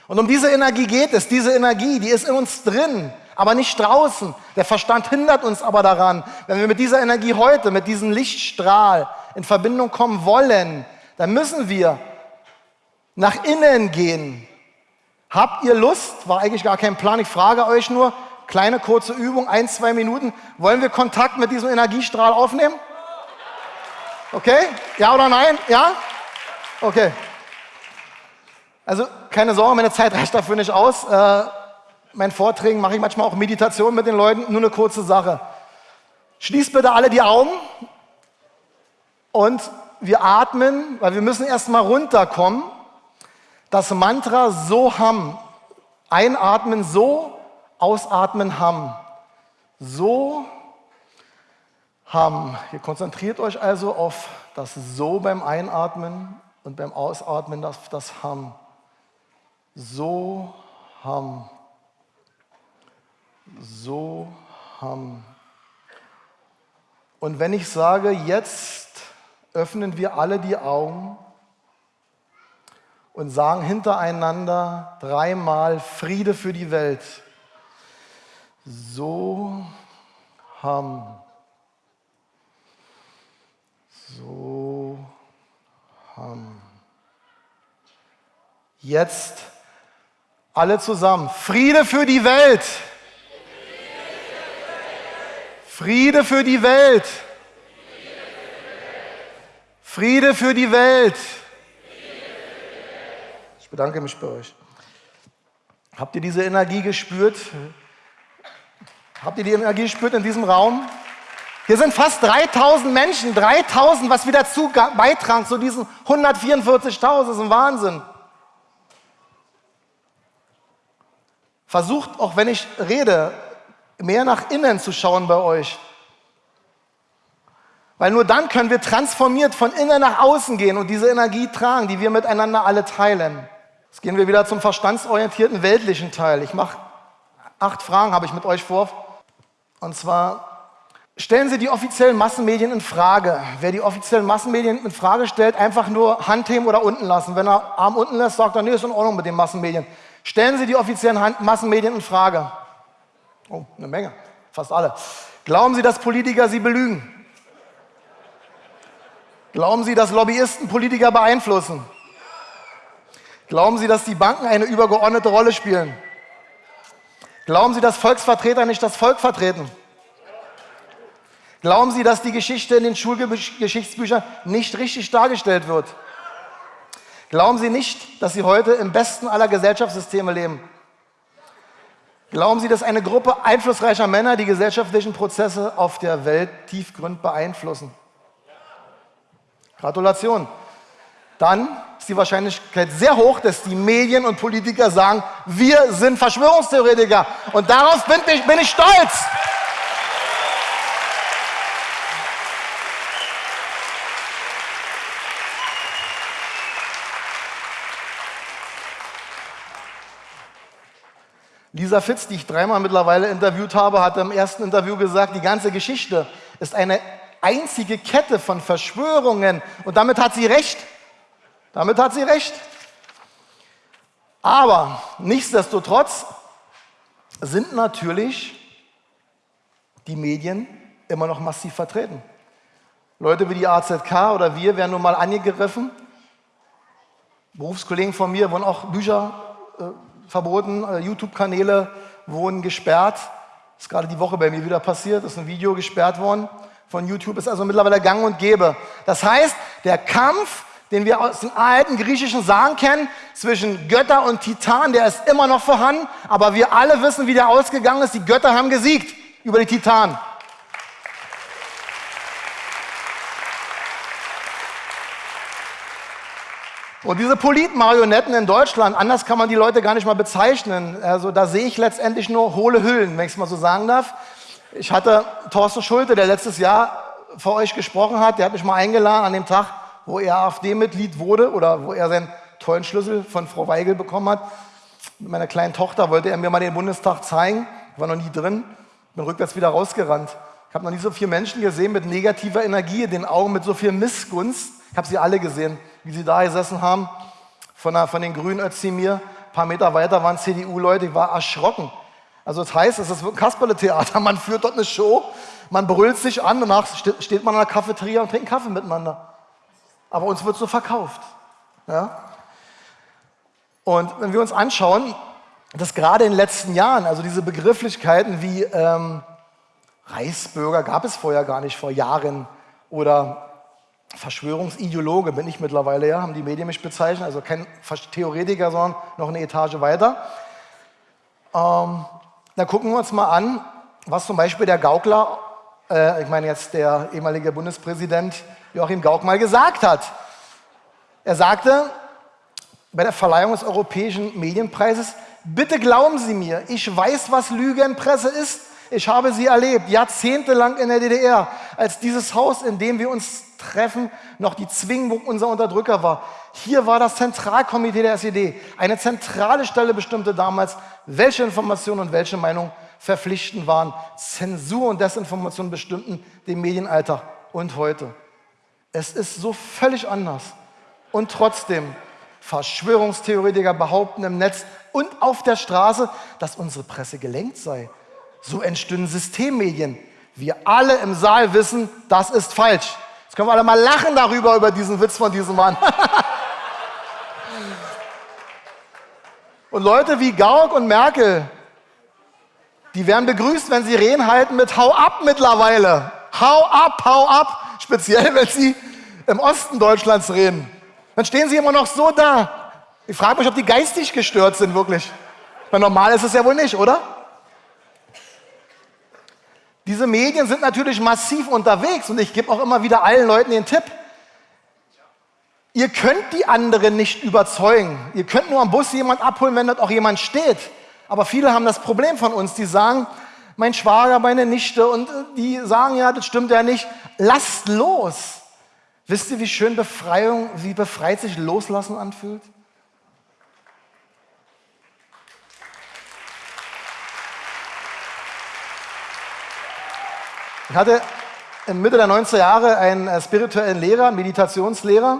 Und um diese Energie geht es. Diese Energie, die ist in uns drin aber nicht draußen. Der Verstand hindert uns aber daran. Wenn wir mit dieser Energie heute, mit diesem Lichtstrahl in Verbindung kommen wollen, dann müssen wir nach innen gehen. Habt ihr Lust? War eigentlich gar kein Plan. Ich frage euch nur, kleine kurze Übung, ein, zwei Minuten. Wollen wir Kontakt mit diesem Energiestrahl aufnehmen? Okay? Ja oder nein? Ja? Okay. Also keine Sorge, meine Zeit reicht dafür nicht aus. Äh, meinen Vorträgen mache ich manchmal auch Meditation mit den Leuten. Nur eine kurze Sache. Schließt bitte alle die Augen und wir atmen, weil wir müssen erstmal runterkommen. Das Mantra so ham. Einatmen so, ausatmen ham. So ham. Ihr konzentriert euch also auf das so beim Einatmen und beim Ausatmen das, das ham. So ham so haben. Und wenn ich sage, jetzt öffnen wir alle die Augen und sagen hintereinander dreimal Friede für die Welt. So haben. So haben. Jetzt alle zusammen. Friede für die Welt. Friede für die Welt. Friede für die Welt. Ich bedanke mich bei euch. Habt ihr diese Energie gespürt? Habt ihr die Energie gespürt in diesem Raum? Hier sind fast 3000 Menschen, 3000, was wir dazu beitragen zu diesen 144.000, das ist ein Wahnsinn. Versucht, auch wenn ich rede, mehr nach innen zu schauen bei euch. Weil nur dann können wir transformiert von innen nach außen gehen und diese Energie tragen, die wir miteinander alle teilen. Jetzt gehen wir wieder zum verstandsorientierten weltlichen Teil. Ich mache acht Fragen, habe ich mit euch vor. Und zwar stellen Sie die offiziellen Massenmedien in Frage. Wer die offiziellen Massenmedien in Frage stellt, einfach nur Handheben oder unten lassen. Wenn er Arm unten lässt, sagt er, nee, ist in Ordnung mit den Massenmedien. Stellen Sie die offiziellen Hand Massenmedien in Frage. Oh, eine Menge, fast alle. Glauben Sie, dass Politiker Sie belügen? Glauben Sie, dass Lobbyisten Politiker beeinflussen? Glauben Sie, dass die Banken eine übergeordnete Rolle spielen? Glauben Sie, dass Volksvertreter nicht das Volk vertreten? Glauben Sie, dass die Geschichte in den Schulgeschichtsbüchern nicht richtig dargestellt wird? Glauben Sie nicht, dass Sie heute im besten aller Gesellschaftssysteme leben? Glauben Sie, dass eine Gruppe einflussreicher Männer die gesellschaftlichen Prozesse auf der Welt tiefgründ beeinflussen? Gratulation. Dann ist die Wahrscheinlichkeit sehr hoch, dass die Medien und Politiker sagen, wir sind Verschwörungstheoretiker. Und darauf bin ich, bin ich stolz. Lisa Fitz, die ich dreimal mittlerweile interviewt habe, hat im ersten Interview gesagt, die ganze Geschichte ist eine einzige Kette von Verschwörungen. Und damit hat sie recht. Damit hat sie recht. Aber nichtsdestotrotz sind natürlich die Medien immer noch massiv vertreten. Leute wie die AZK oder wir werden nun mal angegriffen. Berufskollegen von mir wurden auch Bücher äh, verboten, YouTube-Kanäle wurden gesperrt. Das ist gerade die Woche bei mir wieder passiert, ist ein Video gesperrt worden von YouTube ist also mittlerweile gang und gäbe. Das heißt, der Kampf, den wir aus den alten griechischen Sagen kennen, zwischen Götter und Titan, der ist immer noch vorhanden, aber wir alle wissen, wie der ausgegangen ist. Die Götter haben gesiegt über die Titanen. Und diese Politmarionetten in Deutschland, anders kann man die Leute gar nicht mal bezeichnen. Also da sehe ich letztendlich nur hohle Hüllen, wenn ich es mal so sagen darf. Ich hatte Thorsten Schulte, der letztes Jahr vor euch gesprochen hat, der hat mich mal eingeladen an dem Tag, wo er AfD-Mitglied wurde oder wo er seinen tollen Schlüssel von Frau Weigel bekommen hat. Mit meiner kleinen Tochter wollte er mir mal den Bundestag zeigen. Ich war noch nie drin, bin rückwärts wieder rausgerannt. Ich habe noch nie so viele Menschen gesehen mit negativer Energie in den Augen, mit so viel Missgunst. Ich habe sie alle gesehen, wie sie da gesessen haben. Von, der, von den Grünen Özdemir. Ein paar Meter weiter waren CDU-Leute. Ich war erschrocken. Also das heißt, es ist ein Kasperle-Theater. Man führt dort eine Show, man brüllt sich an, danach steht man in der Cafeteria und trinkt Kaffee miteinander. Aber uns wird so verkauft. Ja? Und wenn wir uns anschauen, dass gerade in den letzten Jahren, also diese Begrifflichkeiten wie ähm, Reichsbürger gab es vorher gar nicht, vor Jahren, oder Verschwörungsideologe bin ich mittlerweile, ja, haben die Medien mich bezeichnet, also kein Theoretiker, sondern noch eine Etage weiter. Ähm, dann gucken wir uns mal an, was zum Beispiel der Gaukler, äh, ich meine jetzt der ehemalige Bundespräsident Joachim Gauck mal gesagt hat. Er sagte bei der Verleihung des Europäischen Medienpreises, bitte glauben Sie mir, ich weiß, was Lügenpresse ist. Ich habe sie erlebt, jahrzehntelang in der DDR, als dieses Haus, in dem wir uns treffen, noch die Zwingburg unser Unterdrücker war. Hier war das Zentralkomitee der SED. Eine zentrale Stelle bestimmte damals, welche Informationen und welche Meinungen verpflichtend waren. Zensur und Desinformation bestimmten den Medienalltag und heute. Es ist so völlig anders. Und trotzdem, Verschwörungstheoretiker behaupten im Netz und auf der Straße, dass unsere Presse gelenkt sei. So entstünden Systemmedien. Wir alle im Saal wissen, das ist falsch. Jetzt können wir alle mal lachen darüber, über diesen Witz von diesem Mann. und Leute wie Gauck und Merkel, die werden begrüßt, wenn sie Reden halten mit Hau ab mittlerweile. Hau ab, hau ab. Speziell, wenn sie im Osten Deutschlands reden. Dann stehen sie immer noch so da. Ich frage mich, ob die geistig gestört sind, wirklich. Weil normal ist es ja wohl nicht, oder? Diese Medien sind natürlich massiv unterwegs und ich gebe auch immer wieder allen Leuten den Tipp, ihr könnt die anderen nicht überzeugen. Ihr könnt nur am Bus jemand abholen, wenn dort auch jemand steht. Aber viele haben das Problem von uns, die sagen, mein Schwager, meine Nichte und äh, die sagen, ja, das stimmt ja nicht. Lasst los. Wisst ihr, wie schön Befreiung, wie befreit sich Loslassen anfühlt? Ich hatte in Mitte der 90er Jahre einen äh, spirituellen Lehrer, Meditationslehrer,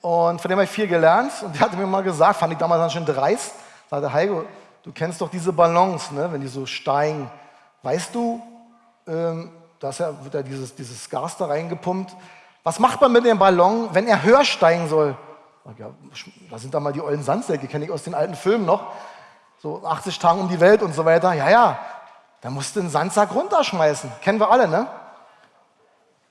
und von dem habe ich viel gelernt. Und der hatte mir mal gesagt, fand ich damals ganz schön dreist, sagte, Heiko, du kennst doch diese Ballons, ne, wenn die so steigen. Weißt du, ähm, da ja, wird ja dieses, dieses Gas da reingepumpt. Was macht man mit dem Ballon, wenn er höher steigen soll? Ja, da sind da mal die ollen Sandsäcke, kenne ich aus den alten Filmen noch. So 80 Tage um die Welt und so weiter. Ja, ja, da musst du einen Sandsack runterschmeißen. Kennen wir alle, ne?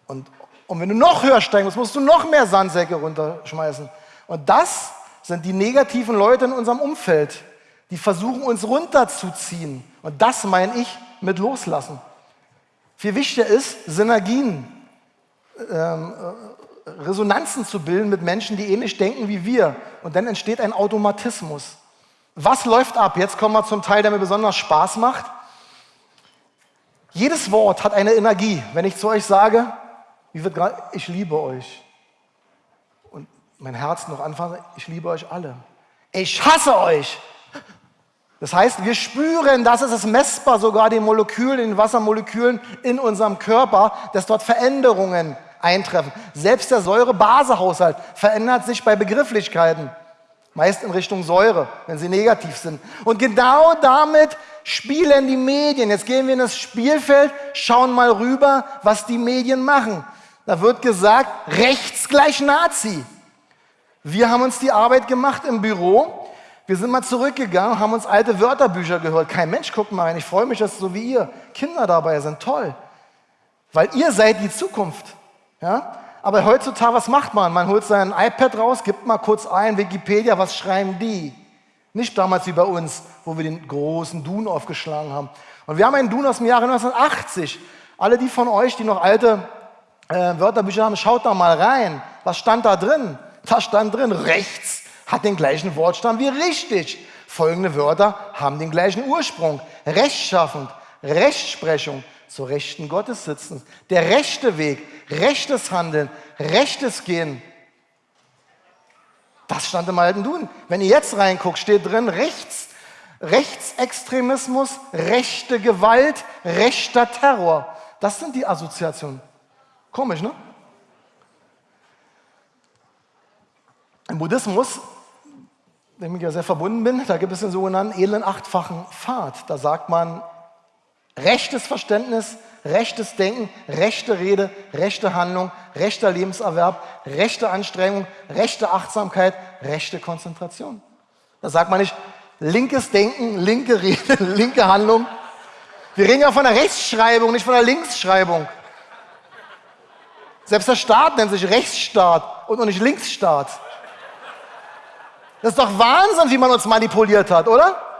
Und, und wenn du noch höher steigen musst, musst du noch mehr Sandsäcke runterschmeißen. Und das sind die negativen Leute in unserem Umfeld, die versuchen, uns runterzuziehen. Und das meine ich mit Loslassen. Viel wichtiger ist, Synergien, ähm, äh, Resonanzen zu bilden mit Menschen, die ähnlich denken wie wir. Und dann entsteht ein Automatismus. Was läuft ab? Jetzt kommen wir zum Teil, der mir besonders Spaß macht. Jedes Wort hat eine Energie. Wenn ich zu euch sage, ich liebe euch. Und mein Herz noch anfangen, ich liebe euch alle. Ich hasse euch. Das heißt, wir spüren, das ist es messbar, sogar den Molekülen, den Wassermolekülen in unserem Körper, dass dort Veränderungen eintreffen. Selbst der Säure-Base-Haushalt verändert sich bei Begrifflichkeiten. Meist in Richtung Säure, wenn sie negativ sind. Und genau damit spielen die Medien. Jetzt gehen wir in das Spielfeld, schauen mal rüber, was die Medien machen. Da wird gesagt, rechts gleich Nazi. Wir haben uns die Arbeit gemacht im Büro. Wir sind mal zurückgegangen, haben uns alte Wörterbücher gehört. Kein Mensch guckt mal rein. Ich freue mich, dass so wie ihr Kinder dabei sind. Toll. Weil ihr seid die Zukunft. Ja? Aber heutzutage, was macht man? Man holt sein iPad raus, gibt mal kurz ein, Wikipedia, was schreiben die? Nicht damals wie bei uns, wo wir den großen Dun aufgeschlagen haben. Und wir haben einen Dun aus dem Jahre 1980. Alle die von euch, die noch alte äh, Wörterbücher haben, schaut da mal rein. Was stand da drin? Da stand drin, rechts hat den gleichen Wortstamm wie richtig. Folgende Wörter haben den gleichen Ursprung. Rechtschaffend, Rechtsprechung, zur Rechten Gottes sitzen. Der rechte Weg, rechtes Handeln, rechtes Gehen. Das stand im alten Duden. Wenn ihr jetzt reinguckt, steht drin rechts, Rechtsextremismus, rechte Gewalt, rechter Terror. Das sind die Assoziationen. Komisch, ne? Im Buddhismus, dem ich ja sehr verbunden bin, da gibt es den sogenannten edlen achtfachen Pfad. Da sagt man, rechtes Verständnis, rechtes Denken, rechte Rede, rechte Handlung, rechter Lebenserwerb, rechte Anstrengung, rechte Achtsamkeit, rechte Konzentration. Da sagt man nicht linkes Denken, linke Rede, linke Handlung. Wir reden ja von der Rechtschreibung, nicht von der Linksschreibung. Selbst der Staat nennt sich Rechtsstaat und nicht Linksstaat. Das ist doch Wahnsinn, wie man uns manipuliert hat, oder?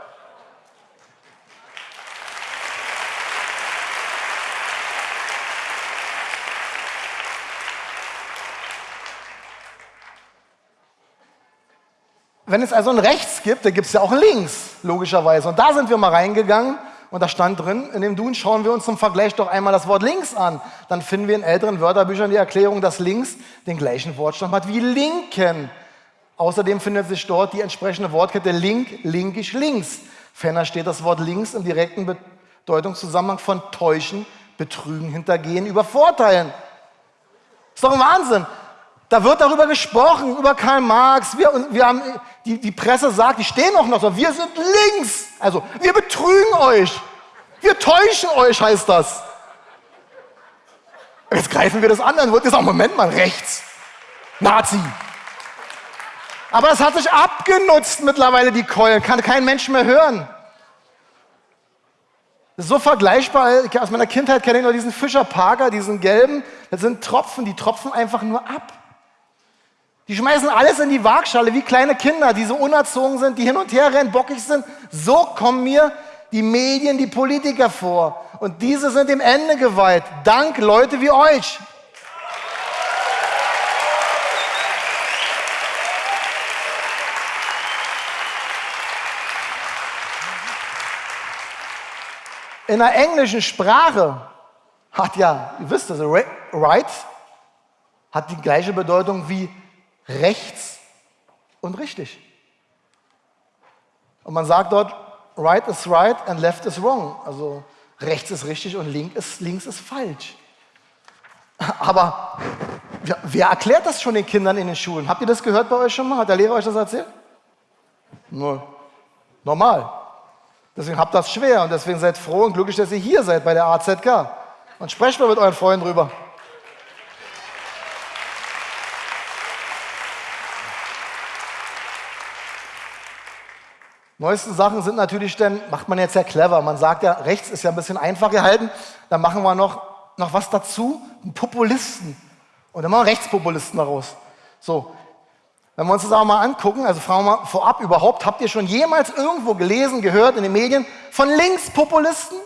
Wenn es also ein Rechts gibt, dann gibt es ja auch ein Links, logischerweise. Und da sind wir mal reingegangen und da stand drin, in dem Dun schauen wir uns zum Vergleich doch einmal das Wort links an. Dann finden wir in älteren Wörterbüchern die Erklärung, dass links den gleichen Wortstamm hat wie linken. Außerdem findet sich dort die entsprechende Wortkette link, linkisch, links. Ferner steht das Wort links im direkten Bedeutungszusammenhang von täuschen, betrügen, hintergehen, übervorteilen. Ist doch ein Wahnsinn. Da wird darüber gesprochen, über Karl Marx. Wir, wir haben, die, die Presse sagt, die stehen auch noch so, wir sind links. Also, wir betrügen euch. Wir täuschen euch, heißt das. Jetzt greifen wir das an, dann wird gesagt, Moment mal, rechts. Nazi. Aber es hat sich abgenutzt mittlerweile, die Keulen. Kann kein Mensch mehr hören. Das ist so vergleichbar. Aus meiner Kindheit kenne ich nur diesen Fischer Parker, diesen gelben. Das sind Tropfen, die tropfen einfach nur ab. Die schmeißen alles in die Waagschale wie kleine Kinder, die so unerzogen sind, die hin und her rennen, bockig sind. So kommen mir die Medien, die Politiker vor. Und diese sind dem Ende geweiht. Dank Leute wie euch. In der englischen Sprache hat ja, ihr wisst das, right hat die gleiche Bedeutung wie rechts und richtig. Und man sagt dort, right is right and left is wrong. Also rechts ist richtig und links ist, links ist falsch. Aber ja, wer erklärt das schon den Kindern in den Schulen? Habt ihr das gehört bei euch schon mal? Hat der Lehrer euch das erzählt? Nur normal. Deswegen habt das schwer und deswegen seid froh und glücklich, dass ihr hier seid bei der AZK. Und sprecht mal mit euren Freunden drüber. Neuesten Sachen sind natürlich dann, macht man jetzt ja clever. Man sagt ja, rechts ist ja ein bisschen einfach gehalten. Dann machen wir noch, noch was dazu, einen Populisten. Und dann machen wir Rechtspopulisten daraus. So, wenn wir uns das auch mal angucken, also fragen wir mal vorab überhaupt, habt ihr schon jemals irgendwo gelesen, gehört in den Medien von Linkspopulisten?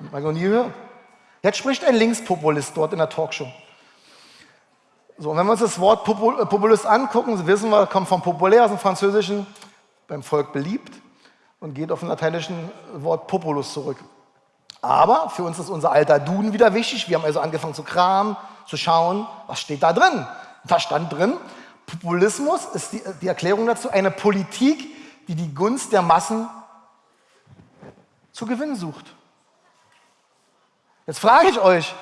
Ich noch nie gehört. Jetzt spricht ein Linkspopulist dort in der Talkshow. So, und wenn wir uns das Wort äh, Populist angucken, wissen wir, kommt vom populär aus dem Französischen, beim Volk beliebt und geht auf den lateinischen Wort Populus zurück. Aber für uns ist unser alter Duden wieder wichtig. Wir haben also angefangen zu kramen, zu schauen, was steht da drin. Da stand drin, Populismus ist die, die Erklärung dazu, eine Politik, die die Gunst der Massen zu gewinnen sucht. Jetzt frage ich euch,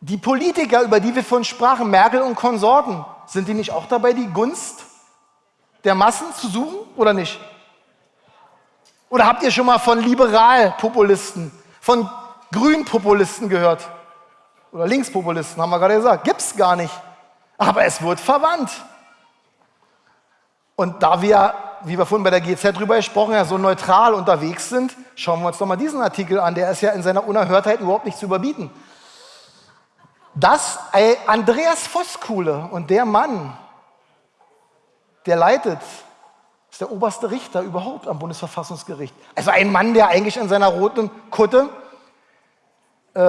die Politiker, über die wir vorhin sprachen, Merkel und Konsorten, sind die nicht auch dabei, die Gunst der Massen zu suchen oder nicht? Oder habt ihr schon mal von Liberalpopulisten, von Grünpopulisten gehört? Oder Linkspopulisten, haben wir gerade gesagt. Gibt es gar nicht. Aber es wird verwandt. Und da wir, wie wir vorhin bei der GZ drüber gesprochen haben, so neutral unterwegs sind, schauen wir uns doch mal diesen Artikel an. Der ist ja in seiner Unerhörtheit überhaupt nicht zu überbieten. Das Andreas Voskuhle und der Mann, der leitet, ist der oberste Richter überhaupt am Bundesverfassungsgericht. Also ein Mann, der eigentlich in seiner roten Kutte äh,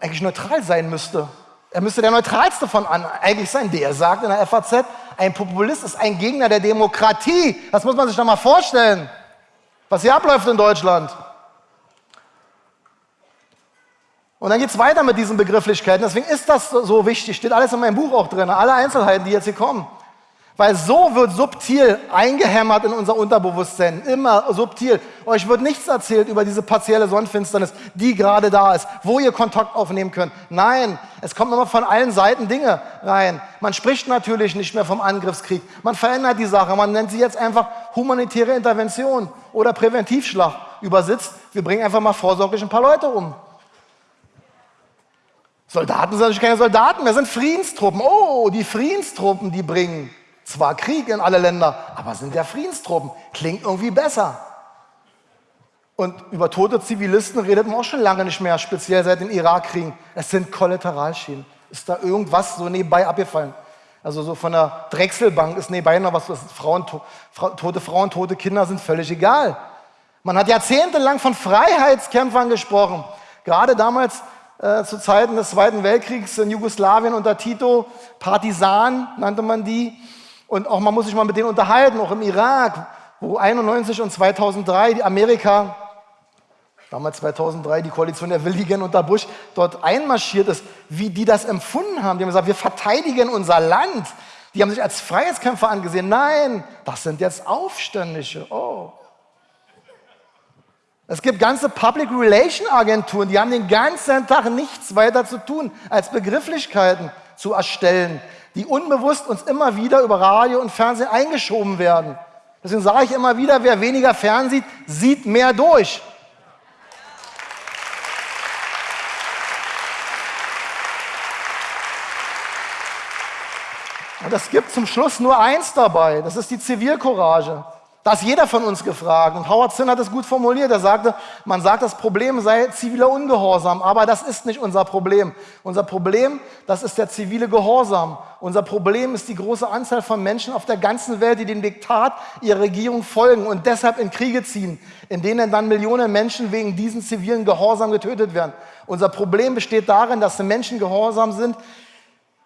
eigentlich neutral sein müsste. Er müsste der neutralste von an eigentlich sein. Der sagt in der FAZ, ein Populist ist ein Gegner der Demokratie. Das muss man sich doch mal vorstellen, was hier abläuft in Deutschland. Und dann geht es weiter mit diesen Begrifflichkeiten. Deswegen ist das so wichtig. Steht alles in meinem Buch auch drin. Alle Einzelheiten, die jetzt hier kommen. Weil so wird subtil eingehämmert in unser Unterbewusstsein, immer subtil. Euch wird nichts erzählt über diese partielle Sonnenfinsternis, die gerade da ist, wo ihr Kontakt aufnehmen könnt. Nein, es kommen immer von allen Seiten Dinge rein. Man spricht natürlich nicht mehr vom Angriffskrieg. Man verändert die Sache. Man nennt sie jetzt einfach humanitäre Intervention oder Präventivschlag. Übersitzt, wir bringen einfach mal vorsorglich ein paar Leute um. Soldaten sind natürlich keine Soldaten, wir sind Friedenstruppen. Oh, die Friedenstruppen, die bringen zwar Krieg in alle Länder, aber sind ja Friedenstruppen. Klingt irgendwie besser. Und über tote Zivilisten redet man auch schon lange nicht mehr, speziell seit den Irakkriegen. Es sind Kollateralschäden. Ist da irgendwas so nebenbei abgefallen? Also so von der Drechselbank ist nebenbei noch was, was Frauen, tote Frauen, tote Kinder sind völlig egal. Man hat jahrzehntelang von Freiheitskämpfern gesprochen. Gerade damals äh, zu Zeiten des Zweiten Weltkriegs in Jugoslawien unter Tito, Partisanen nannte man die. Und auch man muss sich mal mit denen unterhalten, auch im Irak, wo 91 und 2003 die Amerika, damals 2003 die Koalition der Willigen unter Bush, dort einmarschiert ist, wie die das empfunden haben. Die haben gesagt, wir verteidigen unser Land. Die haben sich als Freiheitskämpfer angesehen. Nein, das sind jetzt Aufständische. Oh. Es gibt ganze Public Relation Agenturen, die haben den ganzen Tag nichts weiter zu tun, als Begrifflichkeiten zu erstellen, die unbewusst uns immer wieder über Radio und Fernsehen eingeschoben werden. Deswegen sage ich immer wieder, wer weniger fernsieht, sieht mehr durch. Und es gibt zum Schluss nur eins dabei, das ist die Zivilcourage. Da ist jeder von uns gefragt. Und Howard Zinn hat es gut formuliert. Er sagte, man sagt, das Problem sei ziviler Ungehorsam. Aber das ist nicht unser Problem. Unser Problem, das ist der zivile Gehorsam. Unser Problem ist die große Anzahl von Menschen auf der ganzen Welt, die dem Diktat ihrer Regierung folgen und deshalb in Kriege ziehen, in denen dann Millionen Menschen wegen diesen zivilen Gehorsam getötet werden. Unser Problem besteht darin, dass die Menschen gehorsam sind,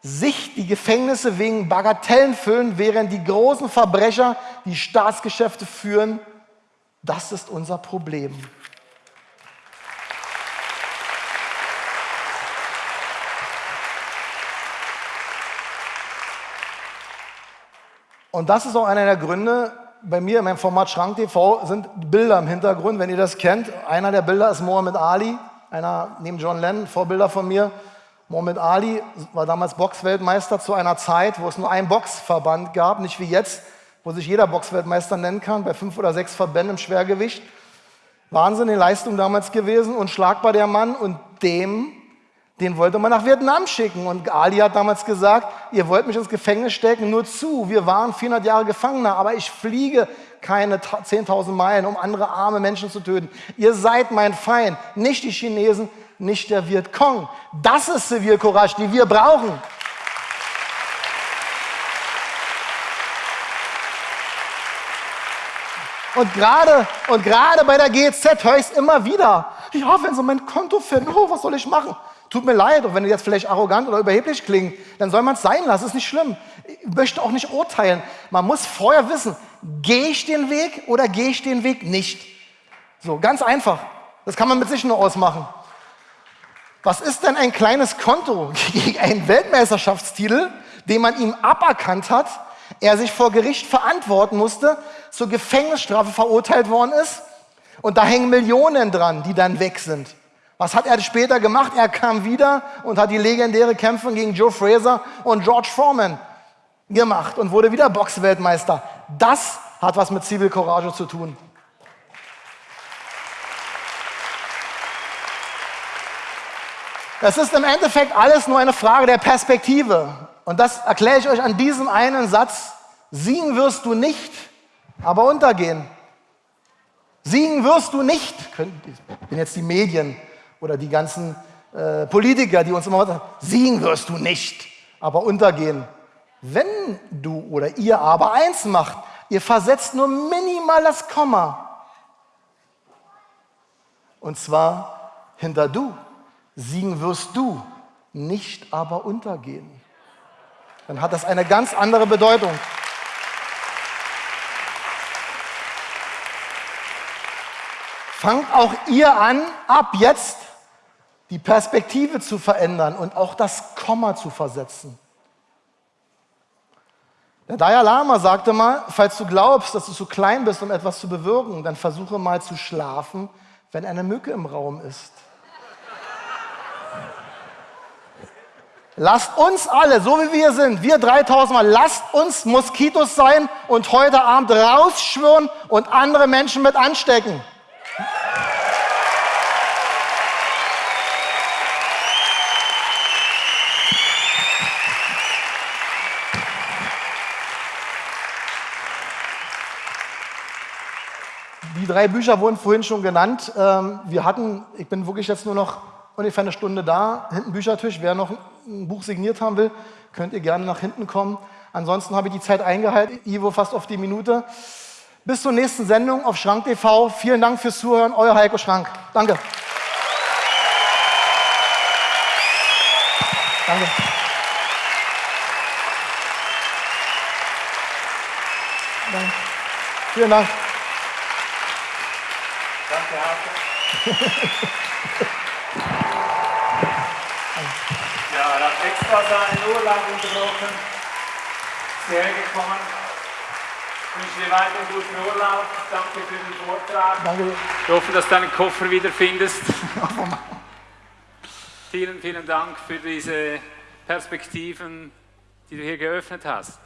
sich die Gefängnisse wegen Bagatellen füllen, während die großen Verbrecher die Staatsgeschäfte führen. Das ist unser Problem. Und das ist auch einer der Gründe, bei mir in meinem Format Schrank TV sind Bilder im Hintergrund, wenn ihr das kennt. Einer der Bilder ist Mohammed Ali, einer neben John Lennon, Vorbilder von mir. Mohammed Ali war damals Boxweltmeister zu einer Zeit, wo es nur einen Boxverband gab, nicht wie jetzt, wo sich jeder Boxweltmeister nennen kann, bei fünf oder sechs Verbänden im Schwergewicht. Wahnsinnige Leistung damals gewesen, unschlagbar der Mann und dem, den wollte man nach Vietnam schicken. Und Ali hat damals gesagt, ihr wollt mich ins Gefängnis stecken, nur zu, wir waren 400 Jahre Gefangener, aber ich fliege keine 10.000 Meilen, um andere arme Menschen zu töten. Ihr seid mein Feind, nicht die Chinesen, nicht der Vietcong. Das ist Zivilcourage, die wir brauchen. Und gerade, und gerade bei der GZ höre ich es immer wieder. Ja, wenn sie mein Konto finden, oh, was soll ich machen? Tut mir leid, und wenn jetzt vielleicht arrogant oder überheblich klingt, dann soll man es sein lassen, ist nicht schlimm. Ich möchte auch nicht urteilen. Man muss vorher wissen, gehe ich den Weg oder gehe ich den Weg nicht? So, ganz einfach. Das kann man mit sich nur ausmachen. Was ist denn ein kleines Konto gegen einen Weltmeisterschaftstitel, den man ihm aberkannt hat, er sich vor Gericht verantworten musste, zur Gefängnisstrafe verurteilt worden ist und da hängen Millionen dran, die dann weg sind. Was hat er später gemacht? Er kam wieder und hat die legendäre Kämpfe gegen Joe Fraser und George Foreman gemacht und wurde wieder Boxweltmeister. Das hat was mit Zivilcourage zu tun. Es ist im Endeffekt alles nur eine Frage der Perspektive. Und das erkläre ich euch an diesem einen Satz. Siegen wirst du nicht, aber untergehen. Siegen wirst du nicht. Ich bin jetzt die Medien oder die ganzen äh, Politiker, die uns immer sagen, siegen wirst du nicht, aber untergehen. Wenn du oder ihr aber eins macht, ihr versetzt nur minimal das Komma. Und zwar hinter du siegen wirst du, nicht aber untergehen. Dann hat das eine ganz andere Bedeutung. Fangt auch ihr an, ab jetzt die Perspektive zu verändern und auch das Komma zu versetzen. Der Dalai Lama sagte mal, falls du glaubst, dass du zu klein bist, um etwas zu bewirken, dann versuche mal zu schlafen, wenn eine Mücke im Raum ist. Lasst uns alle, so wie wir sind, wir 3000 Mal, lasst uns Moskitos sein und heute Abend rausschwören und andere Menschen mit anstecken. Die drei Bücher wurden vorhin schon genannt. Ähm, wir hatten, ich bin wirklich jetzt nur noch ungefähr eine Stunde da, hinten Büchertisch. Wer noch ein Buch signiert haben will, könnt ihr gerne nach hinten kommen. Ansonsten habe ich die Zeit eingehalten, Ivo fast auf die Minute. Bis zur nächsten Sendung auf Schrank TV. Vielen Dank fürs Zuhören. Euer Heiko Schrank. Danke. Danke. Danke. Vielen Dank. Danke, Heiko. Ja, er hat extra seinen Urlaub unterbrochen, hierher gekommen. Ich wünsche dir weiter einen guten Urlaub. Danke für den Vortrag. Danke. Ich hoffe, dass du deinen Koffer wiederfindest. vielen, vielen Dank für diese Perspektiven, die du hier geöffnet hast.